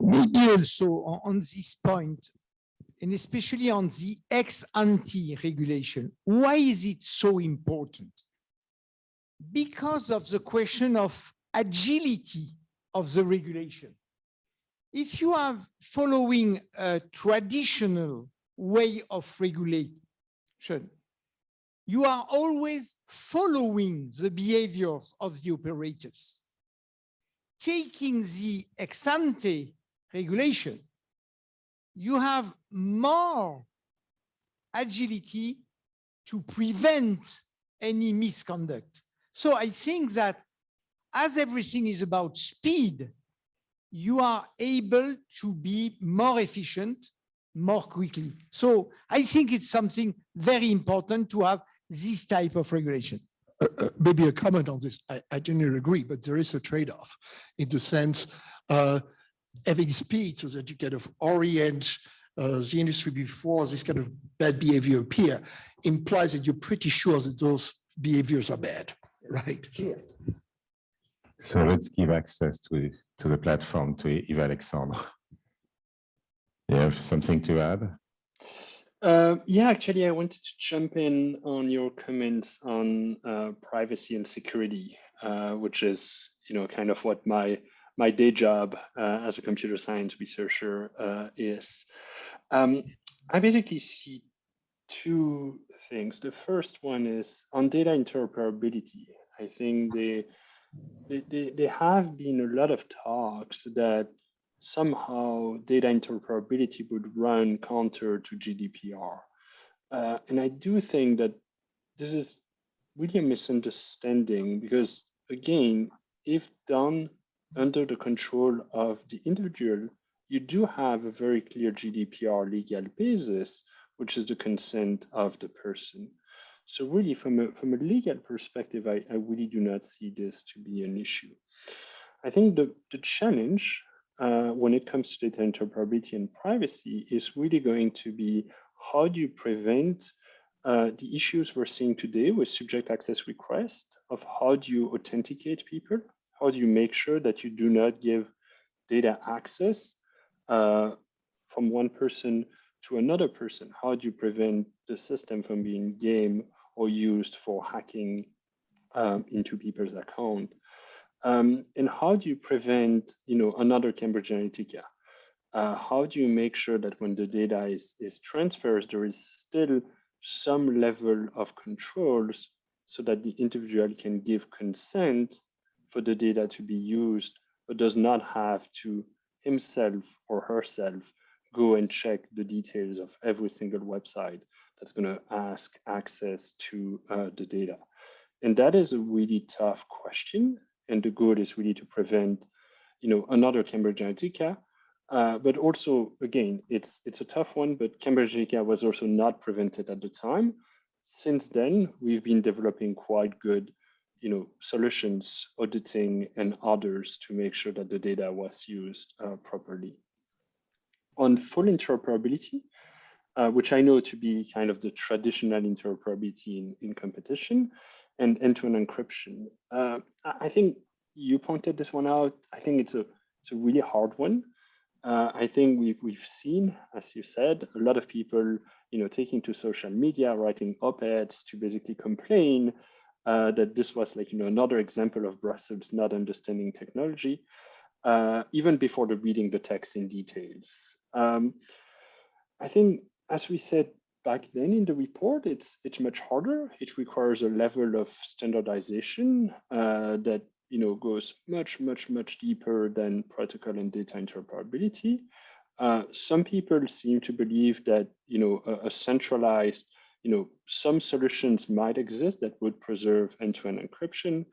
Maybe also on, this point, and especially on the ex ante regulation, why is it so important? Because of the question of agility of the regulation. If you are following a traditional way of regulation, you are always following the behaviors of the operators. Taking the ex ante regulation, you have more agility to prevent any misconduct. So I think that as everything is about speed, you are able to be more efficient more quickly. So I think it's something very important to have this type of regulation. Uh, maybe a comment on this. I, I generally agree, but there is a trade-off in the sense uh, having speed so that you kind of orient uh, the industry before this kind of bad behavior appear implies that you're pretty sure that those behaviors are bad, right? So- let's give access to, to the platform to Yves Alexandre. You have something to add? Uh, yeah, actually, I wanted to jump in on your comments on uh, privacy and security, uh, which is, you know, kind of what my my day job uh, as a computer science researcher uh, is. Um, I basically see two things. The first one is on data interoperability. I think they, they, they, they have been a lot of talks that somehow data interoperability would run counter to GDPR. Uh, and I do think that this is really a misunderstanding because again, if done under the control of the individual, you do have a very clear GDPR legal basis, which is the consent of the person. So really from a, from a legal perspective, I, I really do not see this to be an issue. I think the, the challenge uh, when it comes to data interoperability and privacy is really going to be how do you prevent uh, the issues we're seeing today with subject access requests of how do you authenticate people? How do you make sure that you do not give data access uh, from one person to another person? How do you prevent the system from being game or used for hacking um, into people's account? Um, and how do you prevent, you know, another Cambridge Analytica? Uh, how do you make sure that when the data is, is transferred, there is still some level of controls so that the individual can give consent for the data to be used, but does not have to himself or herself go and check the details of every single website that's going to ask access to uh, the data. And that is a really tough question and the goal is really to prevent, you know, another Cambridge Analytica. Uh, but also, again, it's it's a tough one. But Cambridge Analytica was also not prevented at the time. Since then, we've been developing quite good, you know, solutions, auditing, and others to make sure that the data was used uh, properly. On full interoperability, uh, which I know to be kind of the traditional interoperability in, in competition, and end-to-end encryption. Uh, I think you pointed this one out. I think it's a it's a really hard one. Uh, I think we've we've seen, as you said, a lot of people, you know, taking to social media, writing op-eds to basically complain uh, that this was like you know another example of Brussels not understanding technology, uh, even before the reading the text in details. Um, I think, as we said back then in the report, it's it's much harder. It requires a level of standardization uh, that you know goes much much much deeper than protocol and data interoperability. Uh, some people seem to believe that you know a, a, centralized you know some solutions might exist that would preserve end-to-end encryption.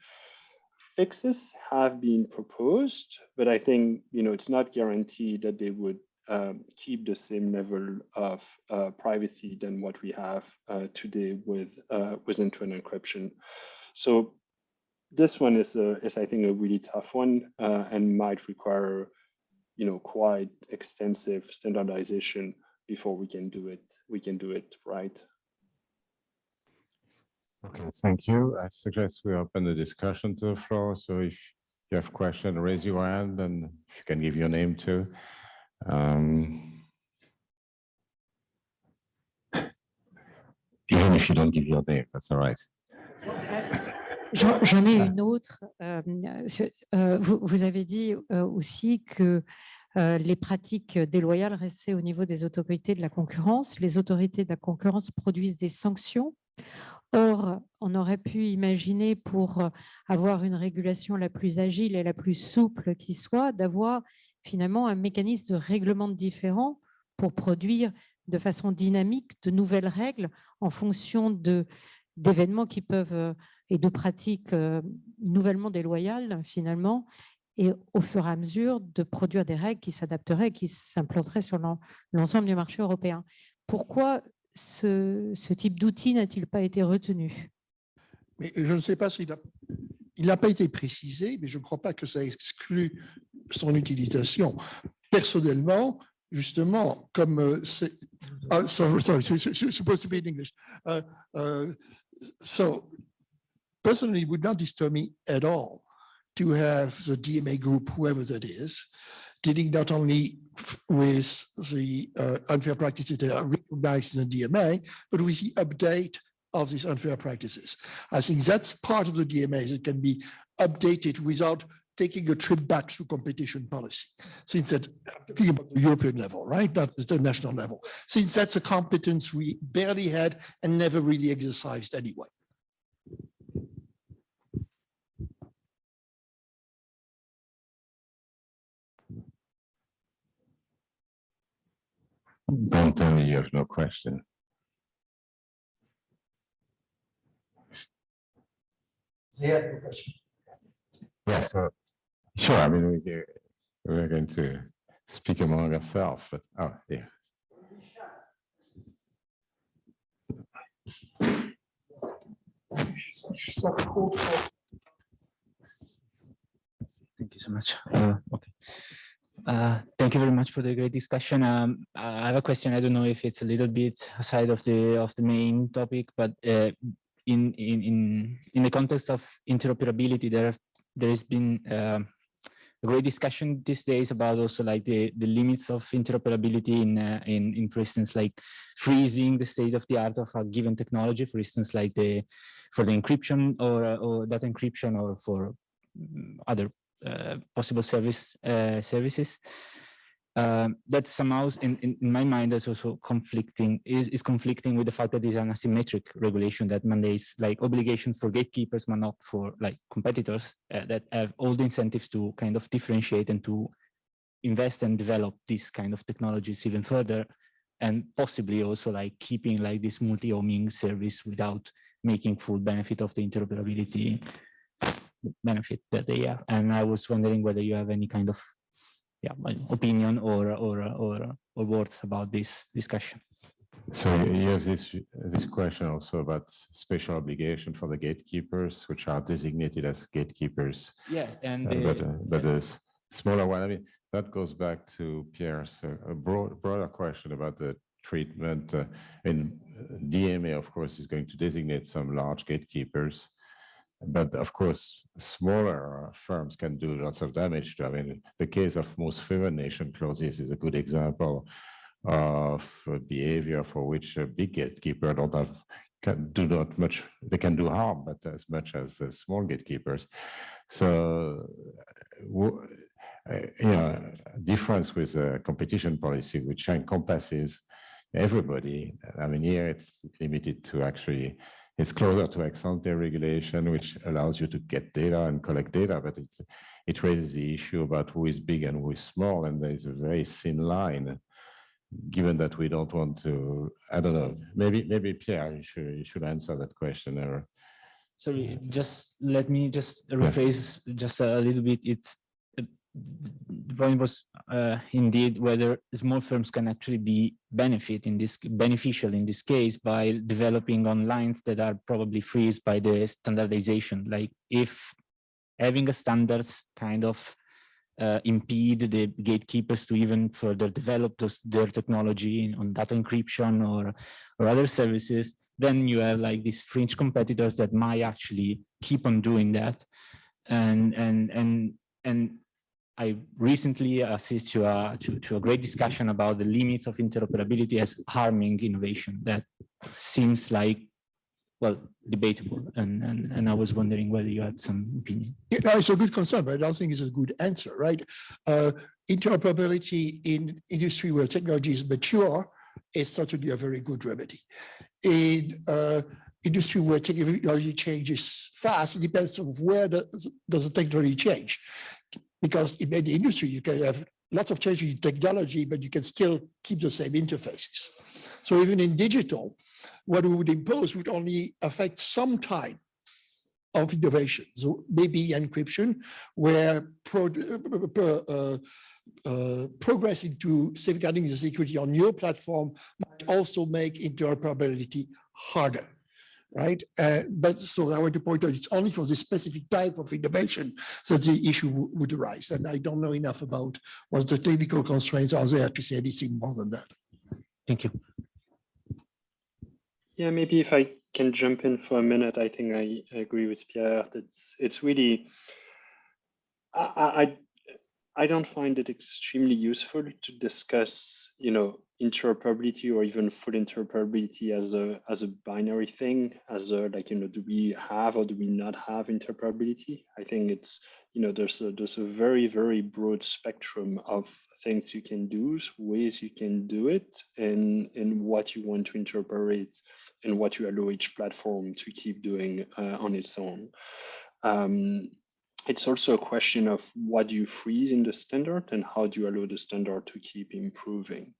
fixes have been proposed, but I think you know it's not guaranteed that they would um, keep the same level of uh, privacy than what we have uh, today with uh, with end-to-end encryption. So this one is a, is I think a really tough one uh, and might require you know quite extensive standardization before we can do it we can do it right. Okay, thank you. I suggest we open the discussion to the floor. So if you have question, raise your hand and if you can give your name too. Even if you don't give your name, that's all right. J'en ai une autre. euh, euh, vous, vous avez dit euh, aussi que les pratiques déloyales restaient au niveau des autorités de la concurrence. Les autorités de la concurrence produisent des sanctions. Or, on aurait pu imaginer pour avoir une régulation la plus agile et la plus souple qui soit, d'avoir finalement un mécanisme de règlement différent pour produire de façon dynamique de nouvelles règles en fonction d'événements qui peuvent euh, et de pratiques euh, nouvellement déloyales finalement, et au fur et à mesure de produire des règles qui s'adapteraient, qui s'implanteraient sur l'en- l'ensemble du marché européen. Pourquoi ce, type d'outil n'a-t-il pas été retenu? Je ne sais pas s'il a, il n'a pas été précisé, mais je ne crois pas que ça exclut son utilisation. Personnellement, justement, comme euh, c'est, ah, sorry, sorry, supposed to be in English. Uh, uh, So personally, it would not disturb me at all to have the DMA group, whoever that is, dealing not only with the uh, unfair practices that are recognized in the DMA, but with the update of these unfair practices. I think that's part of the DMA that can be updated without taking a trip back to competition policy. Since that, I'm talking about the European level, right? Not the national level. Since that's a competence we barely had and never really exercised anyway. Don't tell me you have no question. Yeah, so, sure, I mean, we, we're going to speak among ourselves, but, oh, yeah. Thank you so much. Uh, okay. Uh, thank you very much for the great discussion. Um, I have a question. I don't know if it's a little bit aside of the of the main topic, but uh, in in in in the context of interoperability, there there has been uh, a great discussion these days about also like the the limits of interoperability in uh, in in for instance like freezing the state of the art of a given technology, for instance like the for the encryption or uh, or that encryption or for mm, other uh, possible service uh, services. Um, that somehow, in, in, in my mind, is also conflicting is, is conflicting with the fact that it's an asymmetric regulation that mandates like obligation for gatekeepers, but not for like competitors uh, that have all the incentives to kind of differentiate and to invest and develop these kind of technologies even further, and possibly also like keeping like this multi-homing service without making full benefit of the interoperability benefit that they have. And I was wondering whether you have any kind of yeah, well, opinion or or or or words about this discussion. So you you have this, this question also about special obligation for the gatekeepers, which are designated as gatekeepers. Yes, and Uh, But, uh, but the s- smaller one, I mean, that goes back to Pierre's, uh, a broad, broader question about the treatment. uh, And uh, DMA, of course, is going to designate some large gatekeepers. But of course, smaller firms can do lots of damage to, I mean, the case of most favored nation clauses is a good example of uh, behavior for which a big gatekeeper don't have, can do not much, they can do harm, but as much as uh, small gatekeepers. So, uh, you know, difference with a competition policy, which encompasses everybody. I mean, here it's limited to actually, it's closer to ex ante regulation, which allows you to get data and collect data, but it's, it raises the issue about who is big and who is small, and there is a very thin line. Given that we don't want to, I don't know, maybe, maybe Pierre, you should, you should answer that question or Sorry, just let me just rephrase just a little bit. It's the point was uh, indeed whether small firms can actually be benefit in this beneficial in this case by developing on lines that are probably freezed by the standardization. Like if having a standards kind of uh, impede the gatekeepers to even further develop those, their technology on data encryption or or other services, then you have like these fringe competitors that might actually keep on doing that. And and and and I recently assist to a to, to a great discussion about the limits of interoperability as harming innovation. That seems like well debatable, and and and I was wondering whether you had some opinion. Yeah, it's a good concern, but I don't think it's a good answer, right? Uh, interoperability in industry where technology is mature is certainly a very good remedy. In uh, industry where technology changes fast, it depends on where does, does the technology change. Because in many industry, you can have lots of changes in technology, but you can still keep the same interfaces. So even in digital, what we would impose would only affect some type of innovation. So maybe encryption, where pro, uh, uh, progress into safeguarding the security on your platform might also make interoperability harder, right? Uh, but so I want to point out it's only for this specific type of innovation that the issue would arise. And I don't know enough about what the technical constraints are there to say anything more than that. Thank you. Yeah, maybe if I can jump in for a minute, I think I, I agree with Pierre. It's it's really I, I I don't find it extremely useful to discuss, you know, interoperability or even full interoperability as a as a binary thing, as a like, you know, do we have or do we not have interoperability? I think it's, you know, there's a there's a very, very broad spectrum of things you can do, ways you can do it, and and what you want to interoperate and what you allow each platform to keep doing uh, on its own. Um, it's also a question of what do you freeze in the standard and how do you allow the standard to keep improving.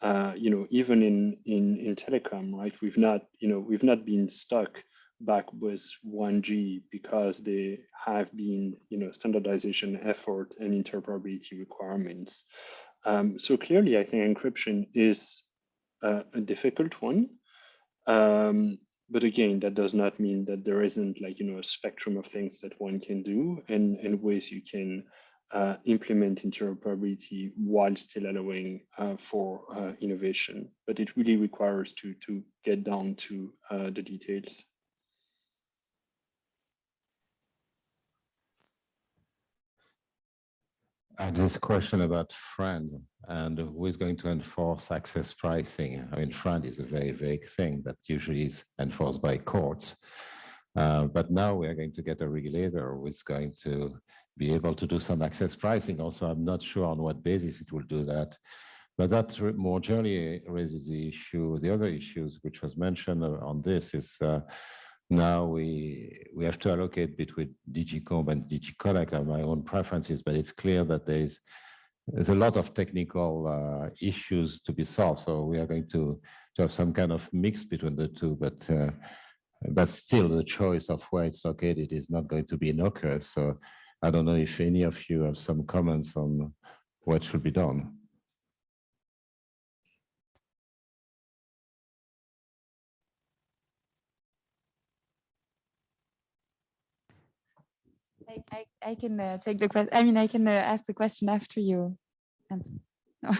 Uh, you know, even in, in in telecom, right? We've not, you know, we've not been stuck back with 1G because they have been, you know, standardization effort and interoperability requirements. Um, so clearly, I think encryption is uh, a difficult one. Um, but again, that does not mean that there isn't like, you know, a spectrum of things that one can do and, and ways you can uh, implement interoperability while still allowing uh, for uh, innovation. But it really requires to, to get down to uh, the details. And this question about FRAND and who is going to enforce access pricing. I mean, FRAND is a very vague thing that usually is enforced by courts. Uh, but now we are going to get a regulator who is going to be able to do some access pricing. Also, I'm not sure on what basis it will do that. But that more generally raises the issue, the other issues which was mentioned on this is uh, now we we have to allocate between DG Comp and DG Connect. I my own preferences, but it's clear that there's there's a lot of technical uh, issues to be solved. So we are going to, to have some kind of mix between the two, but uh, but still the choice of where it's located is not going to be innocuous. So I don't know if any of you have some comments on what should be done. I, I, I can uh, take the question. I mean, I can uh, ask the question after you. No.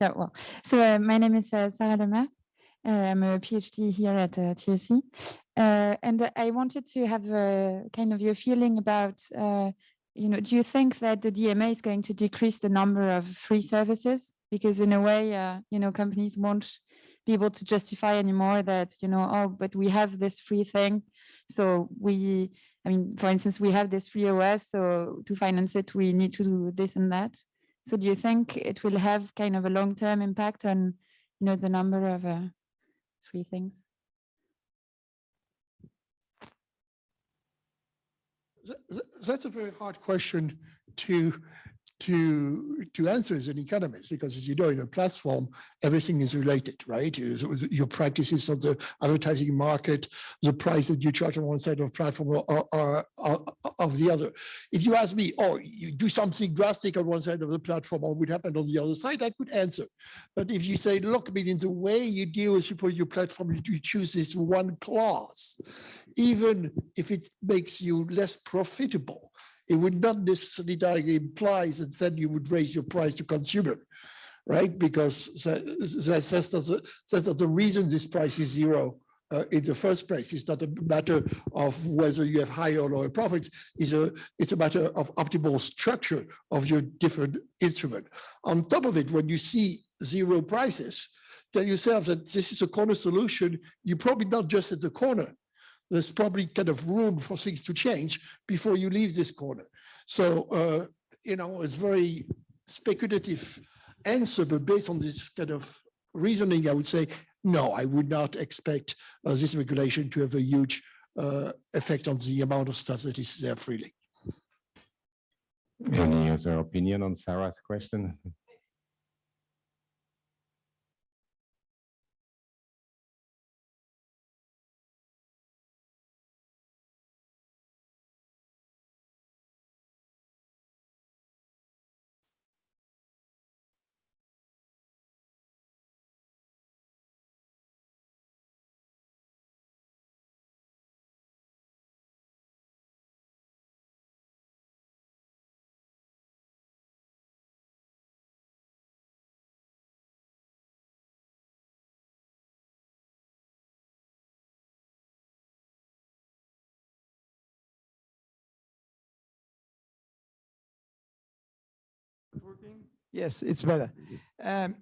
yeah, well, so uh, my name is uh, Sarah Lemaire. Uh, I'm a PhD here at uh, TSE. and I wanted to have a kind of your feeling about, you know, do you think that the DMA is going to decrease the number of free services? Because in a way, you know, companies won't be able to justify anymore that, you know, oh, but we have this free thing. So we, I mean, for instance, we have this free OS, so to finance it, we need to do this and that. So do you think it will have kind of a long-term impact on, you know, the number of uh, free things? That's a very hard question to to to answer as an economist because as you know in a platform everything is related right? Your practices of the advertising market the price that you charge on one side of platform or, of the other. If you ask me oh you do something drastic on one side of the platform or would happen on the other side? I could answer. But if you say look I mean in the way you deal with people your platform you choose this one clause even if it makes you less profitable it would not necessarily imply that then you would raise your price to consumer, right? Because that- that's, not the- the reason this price is zero uh, in the first place. It's not a matter of whether you have higher or lower profits. It's a, it's a matter of optimal structure of your different instrument. On top of it, when you see zero prices, tell yourself that this is a corner solution. You're probably not just at the corner there's probably kind of room for things to change before you leave this corner. So, uh, you know, it's very speculative answer, but based on this kind of reasoning, I would say, no, I would not expect uh, this regulation to have a huge uh, effect on the amount of stuff that is there freely. Any other opinion on Sarah's question? Yes, it's better. Um,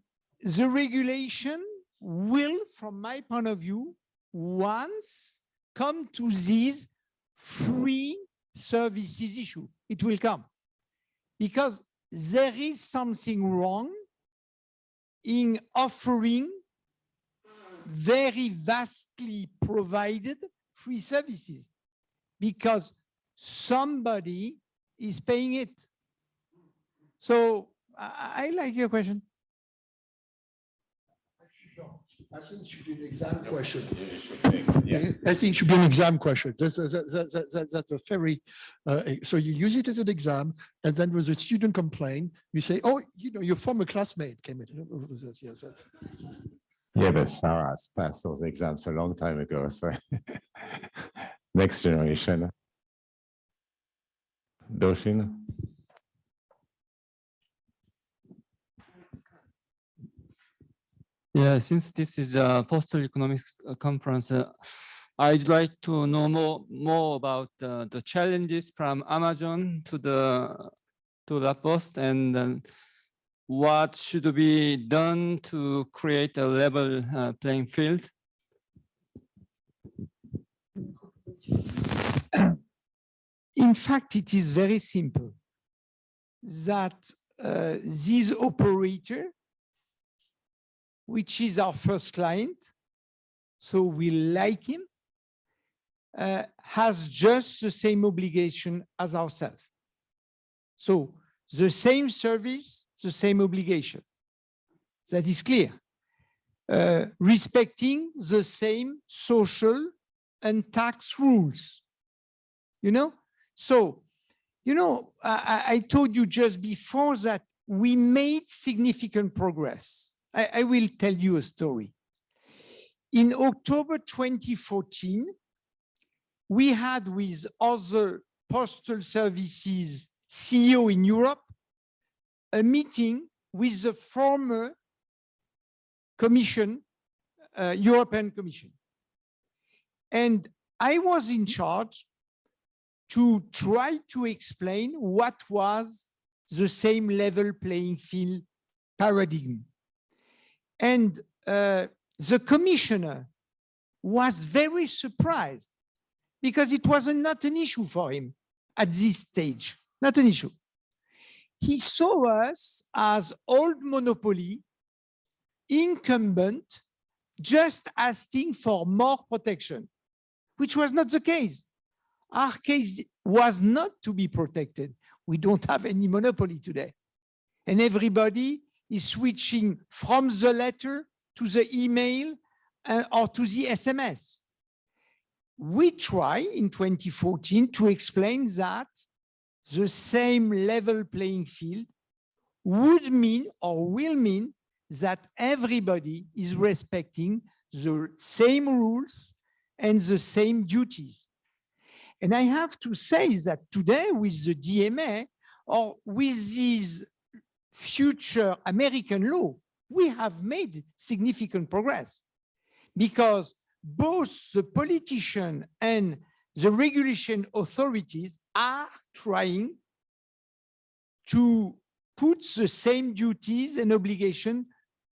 the regulation will, from my point of view, once come to these free services issue. It will come because there is something wrong in offering very vastly provided free services because somebody is paying it. So I, I like your question. I think it should be an exam question. Yeah. I think it should be an exam question. That's, that's, that's, that's- that's a very, uh, so you use it as an exam and then when the student complain, you say, oh, you know, your former classmate came in. What was that? Yes, that's. Yeah, but Sarah's passed those exams a long time ago, so. Next generation. Doshin? Yeah, since this is a postal economics uh, conference, uh, I'd like to know more more about uh, the challenges from Amazon to the to La Poste and then what should be done to create a level uh, playing field. In fact, it is very simple that uh, this operator, which is our first client, so we like him, uh, has just the same obligation as ourselves. So the same service, the same obligation. That is clear. Uh, respecting the same social and tax rules. You know, so, you know, I, I I told you just before that we made significant progress. I, I will tell you a story. In October 2014, we had with other postal services CEO in Europe, a meeting with the former Commission, uh, European Commission. And I was in charge to try to explain what was the same level playing field paradigm. And uh, the commissioner was very surprised because it was not an issue for him at this stage, not an issue. He saw us as old monopoly, incumbent, just asking for more protection, which was not the case. Our case was not to be protected. We don't have any monopoly today. And everybody is switching from the letter to the email uh, or to the SMS. We try in 2014 to explain that the same level playing field would mean or will mean that everybody is respecting the same rules and the same duties. And I have to say that today with the DMA or with this future American law, we have made significant progress because both the politician and the regulation authorities are trying to put the same duties and obligation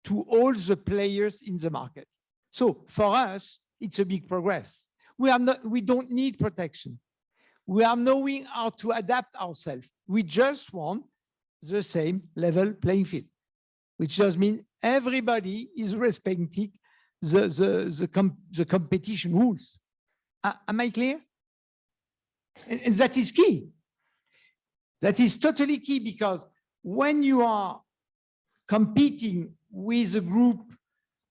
to all the players in the market. So for us, it's a big progress. We are not, we don't need protection. We are knowing how to adapt ourselves. We just want the same level playing field, which does mean everybody is respecting the, the, the, com the competition rules. Uh, am I clear? And, and that is key. That is totally key because when you are competing with a group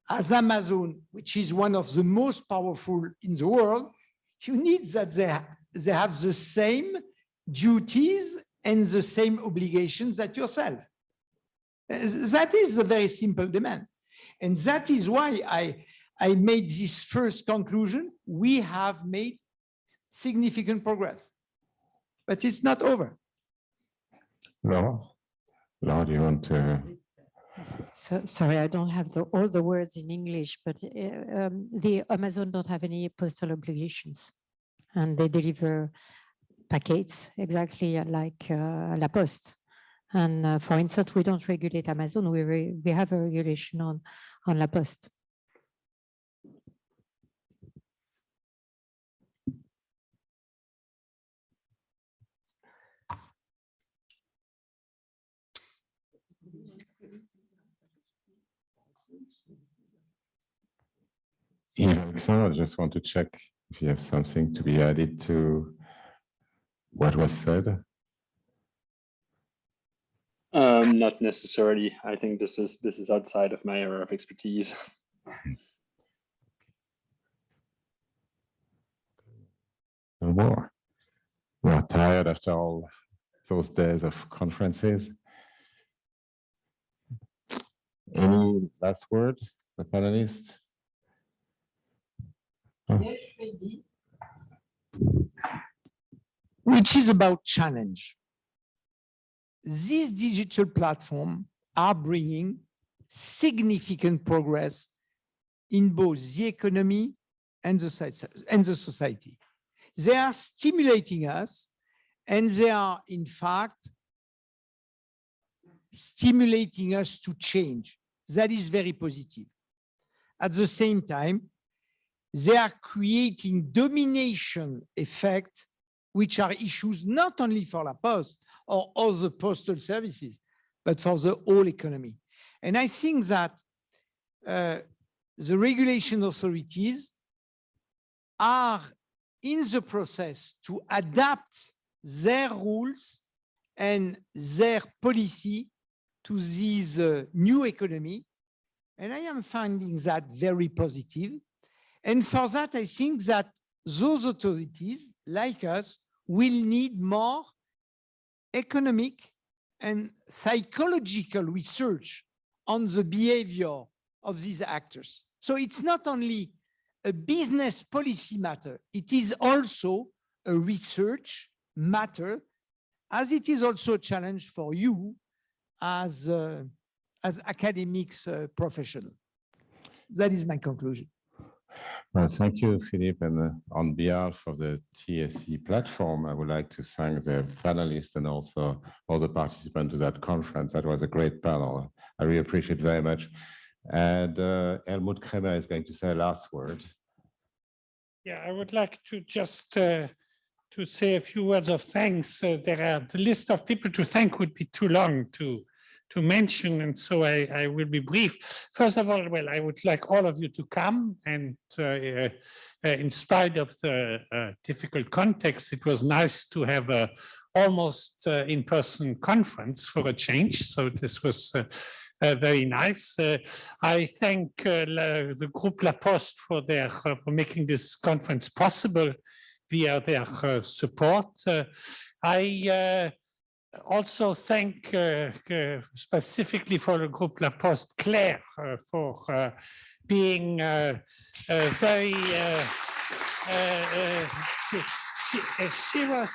as Amazon, which is one of the most powerful in the world, you need that they, they have the same duties and the same obligations that yourself. That is a very simple demand. And that is why I, I made this first conclusion. We have made significant progress, but it's not over. Laura, Laura, do you want to? So, sorry, I don't have the, all the words in English, but uh, um, the Amazon don't have any postal obligations and they deliver packets exactly like uh, La Poste. And uh, for instance, we don't regulate Amazon, we, re we have a regulation on, on La Poste. Alexandre, I just want to check if you have something to be added to what was said. Um, not necessarily. I think this is this is outside of my area of expertise. No more. We are tired after all those days of conferences. Any last word, the panelists? Yes, maybe. Which is about challenge. These digital platforms are bringing significant progress in both the economy and the, society. They are stimulating us and they are in fact stimulating us to change. That is very positive. At the same time, they are creating domination effect, which are issues not only for La Poste or other postal services, but for the whole economy. And I think that uh, the regulation authorities are in the process to adapt their rules and their policy to this uh, new economy. And I am finding that very positive. And for that, I think that those authorities, like us, will need more economic and psychological research on the behavior of these actors. So it's not only a business policy matter, it is also a research matter, as it is also a challenge for you as, uh, as academics uh, professional. That is my conclusion. Well, thank you, Philippe. And uh, on behalf of the TSE platform, I would like to thank the panelists and also all the participants to that conference. That was a great panel. I really appreciate very much. And uh, Helmut Kremer is going to say a last word. Yeah, I would like to just uh, to say a few words of thanks. Uh, there are the list of people to thank would be too long to to mention, and so I, I will be brief. First of all, well, I would like all of you to come, and uh, uh, in spite of the uh, difficult context, it was nice to have a almost uh, in-person conference for a change. So this was uh, uh, very nice. Uh, I thank uh, la- the group La Poste for their uh, for making this conference possible via their uh, support. Uh, I uh, also thank uh, uh, specifically for the group La Poste Claire uh, for uh, being uh, uh, very. She, she, she was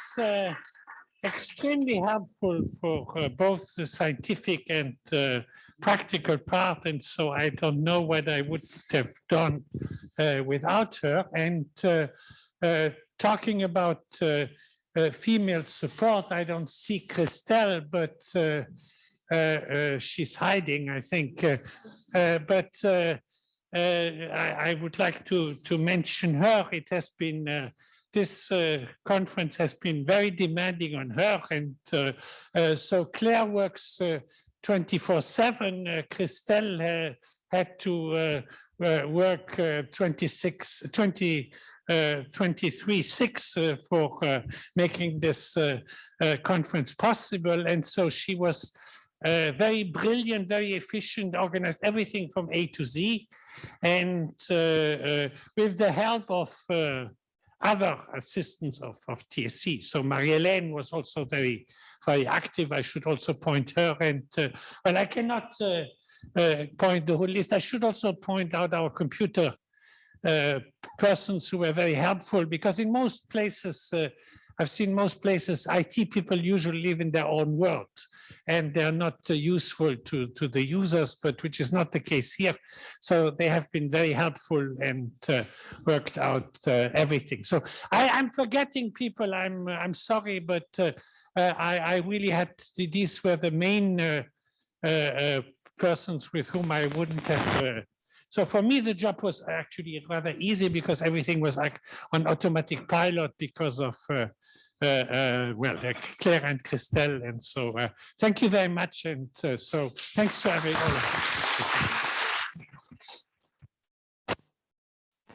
extremely helpful for both the scientific and practical part, and so I don't know what I would have done without her. And talking about female support, I don't see Christelle, but uh, uh, uh, she's hiding, I think. But I, I would like to to mention her. It has been. This uh, conference has been very demanding on her and uh, uh, so Claire works 24-7. Uh, Christelle had to work uh, 26, 20, uh, 23-6 uh, for uh, making this uh, uh, conference possible. And so she was uh, very brilliant, very efficient, organized everything from A to Z. And with the help of other assistants of, of TSE. So Marie-Hélène was also very, very active. I should also point her and, well, I cannot point the whole list. I should also point out our computer uh, persons who were very helpful because in most places, uh, I've seen most places, IT people usually live in their own world and they're not uh, useful to, to the users, but which is not the case here. So they have been very helpful and uh, worked out uh, everything. So I, I'm forgetting people. I'm I'm sorry, but I, I really had these were the main persons with whom I wouldn't have. So for me, the job was actually rather easy because everything was like on automatic pilot because of. Uh, uh, uh, well, uh, Claire and Christelle, and so uh, thank you very much, and so thanks to everyone.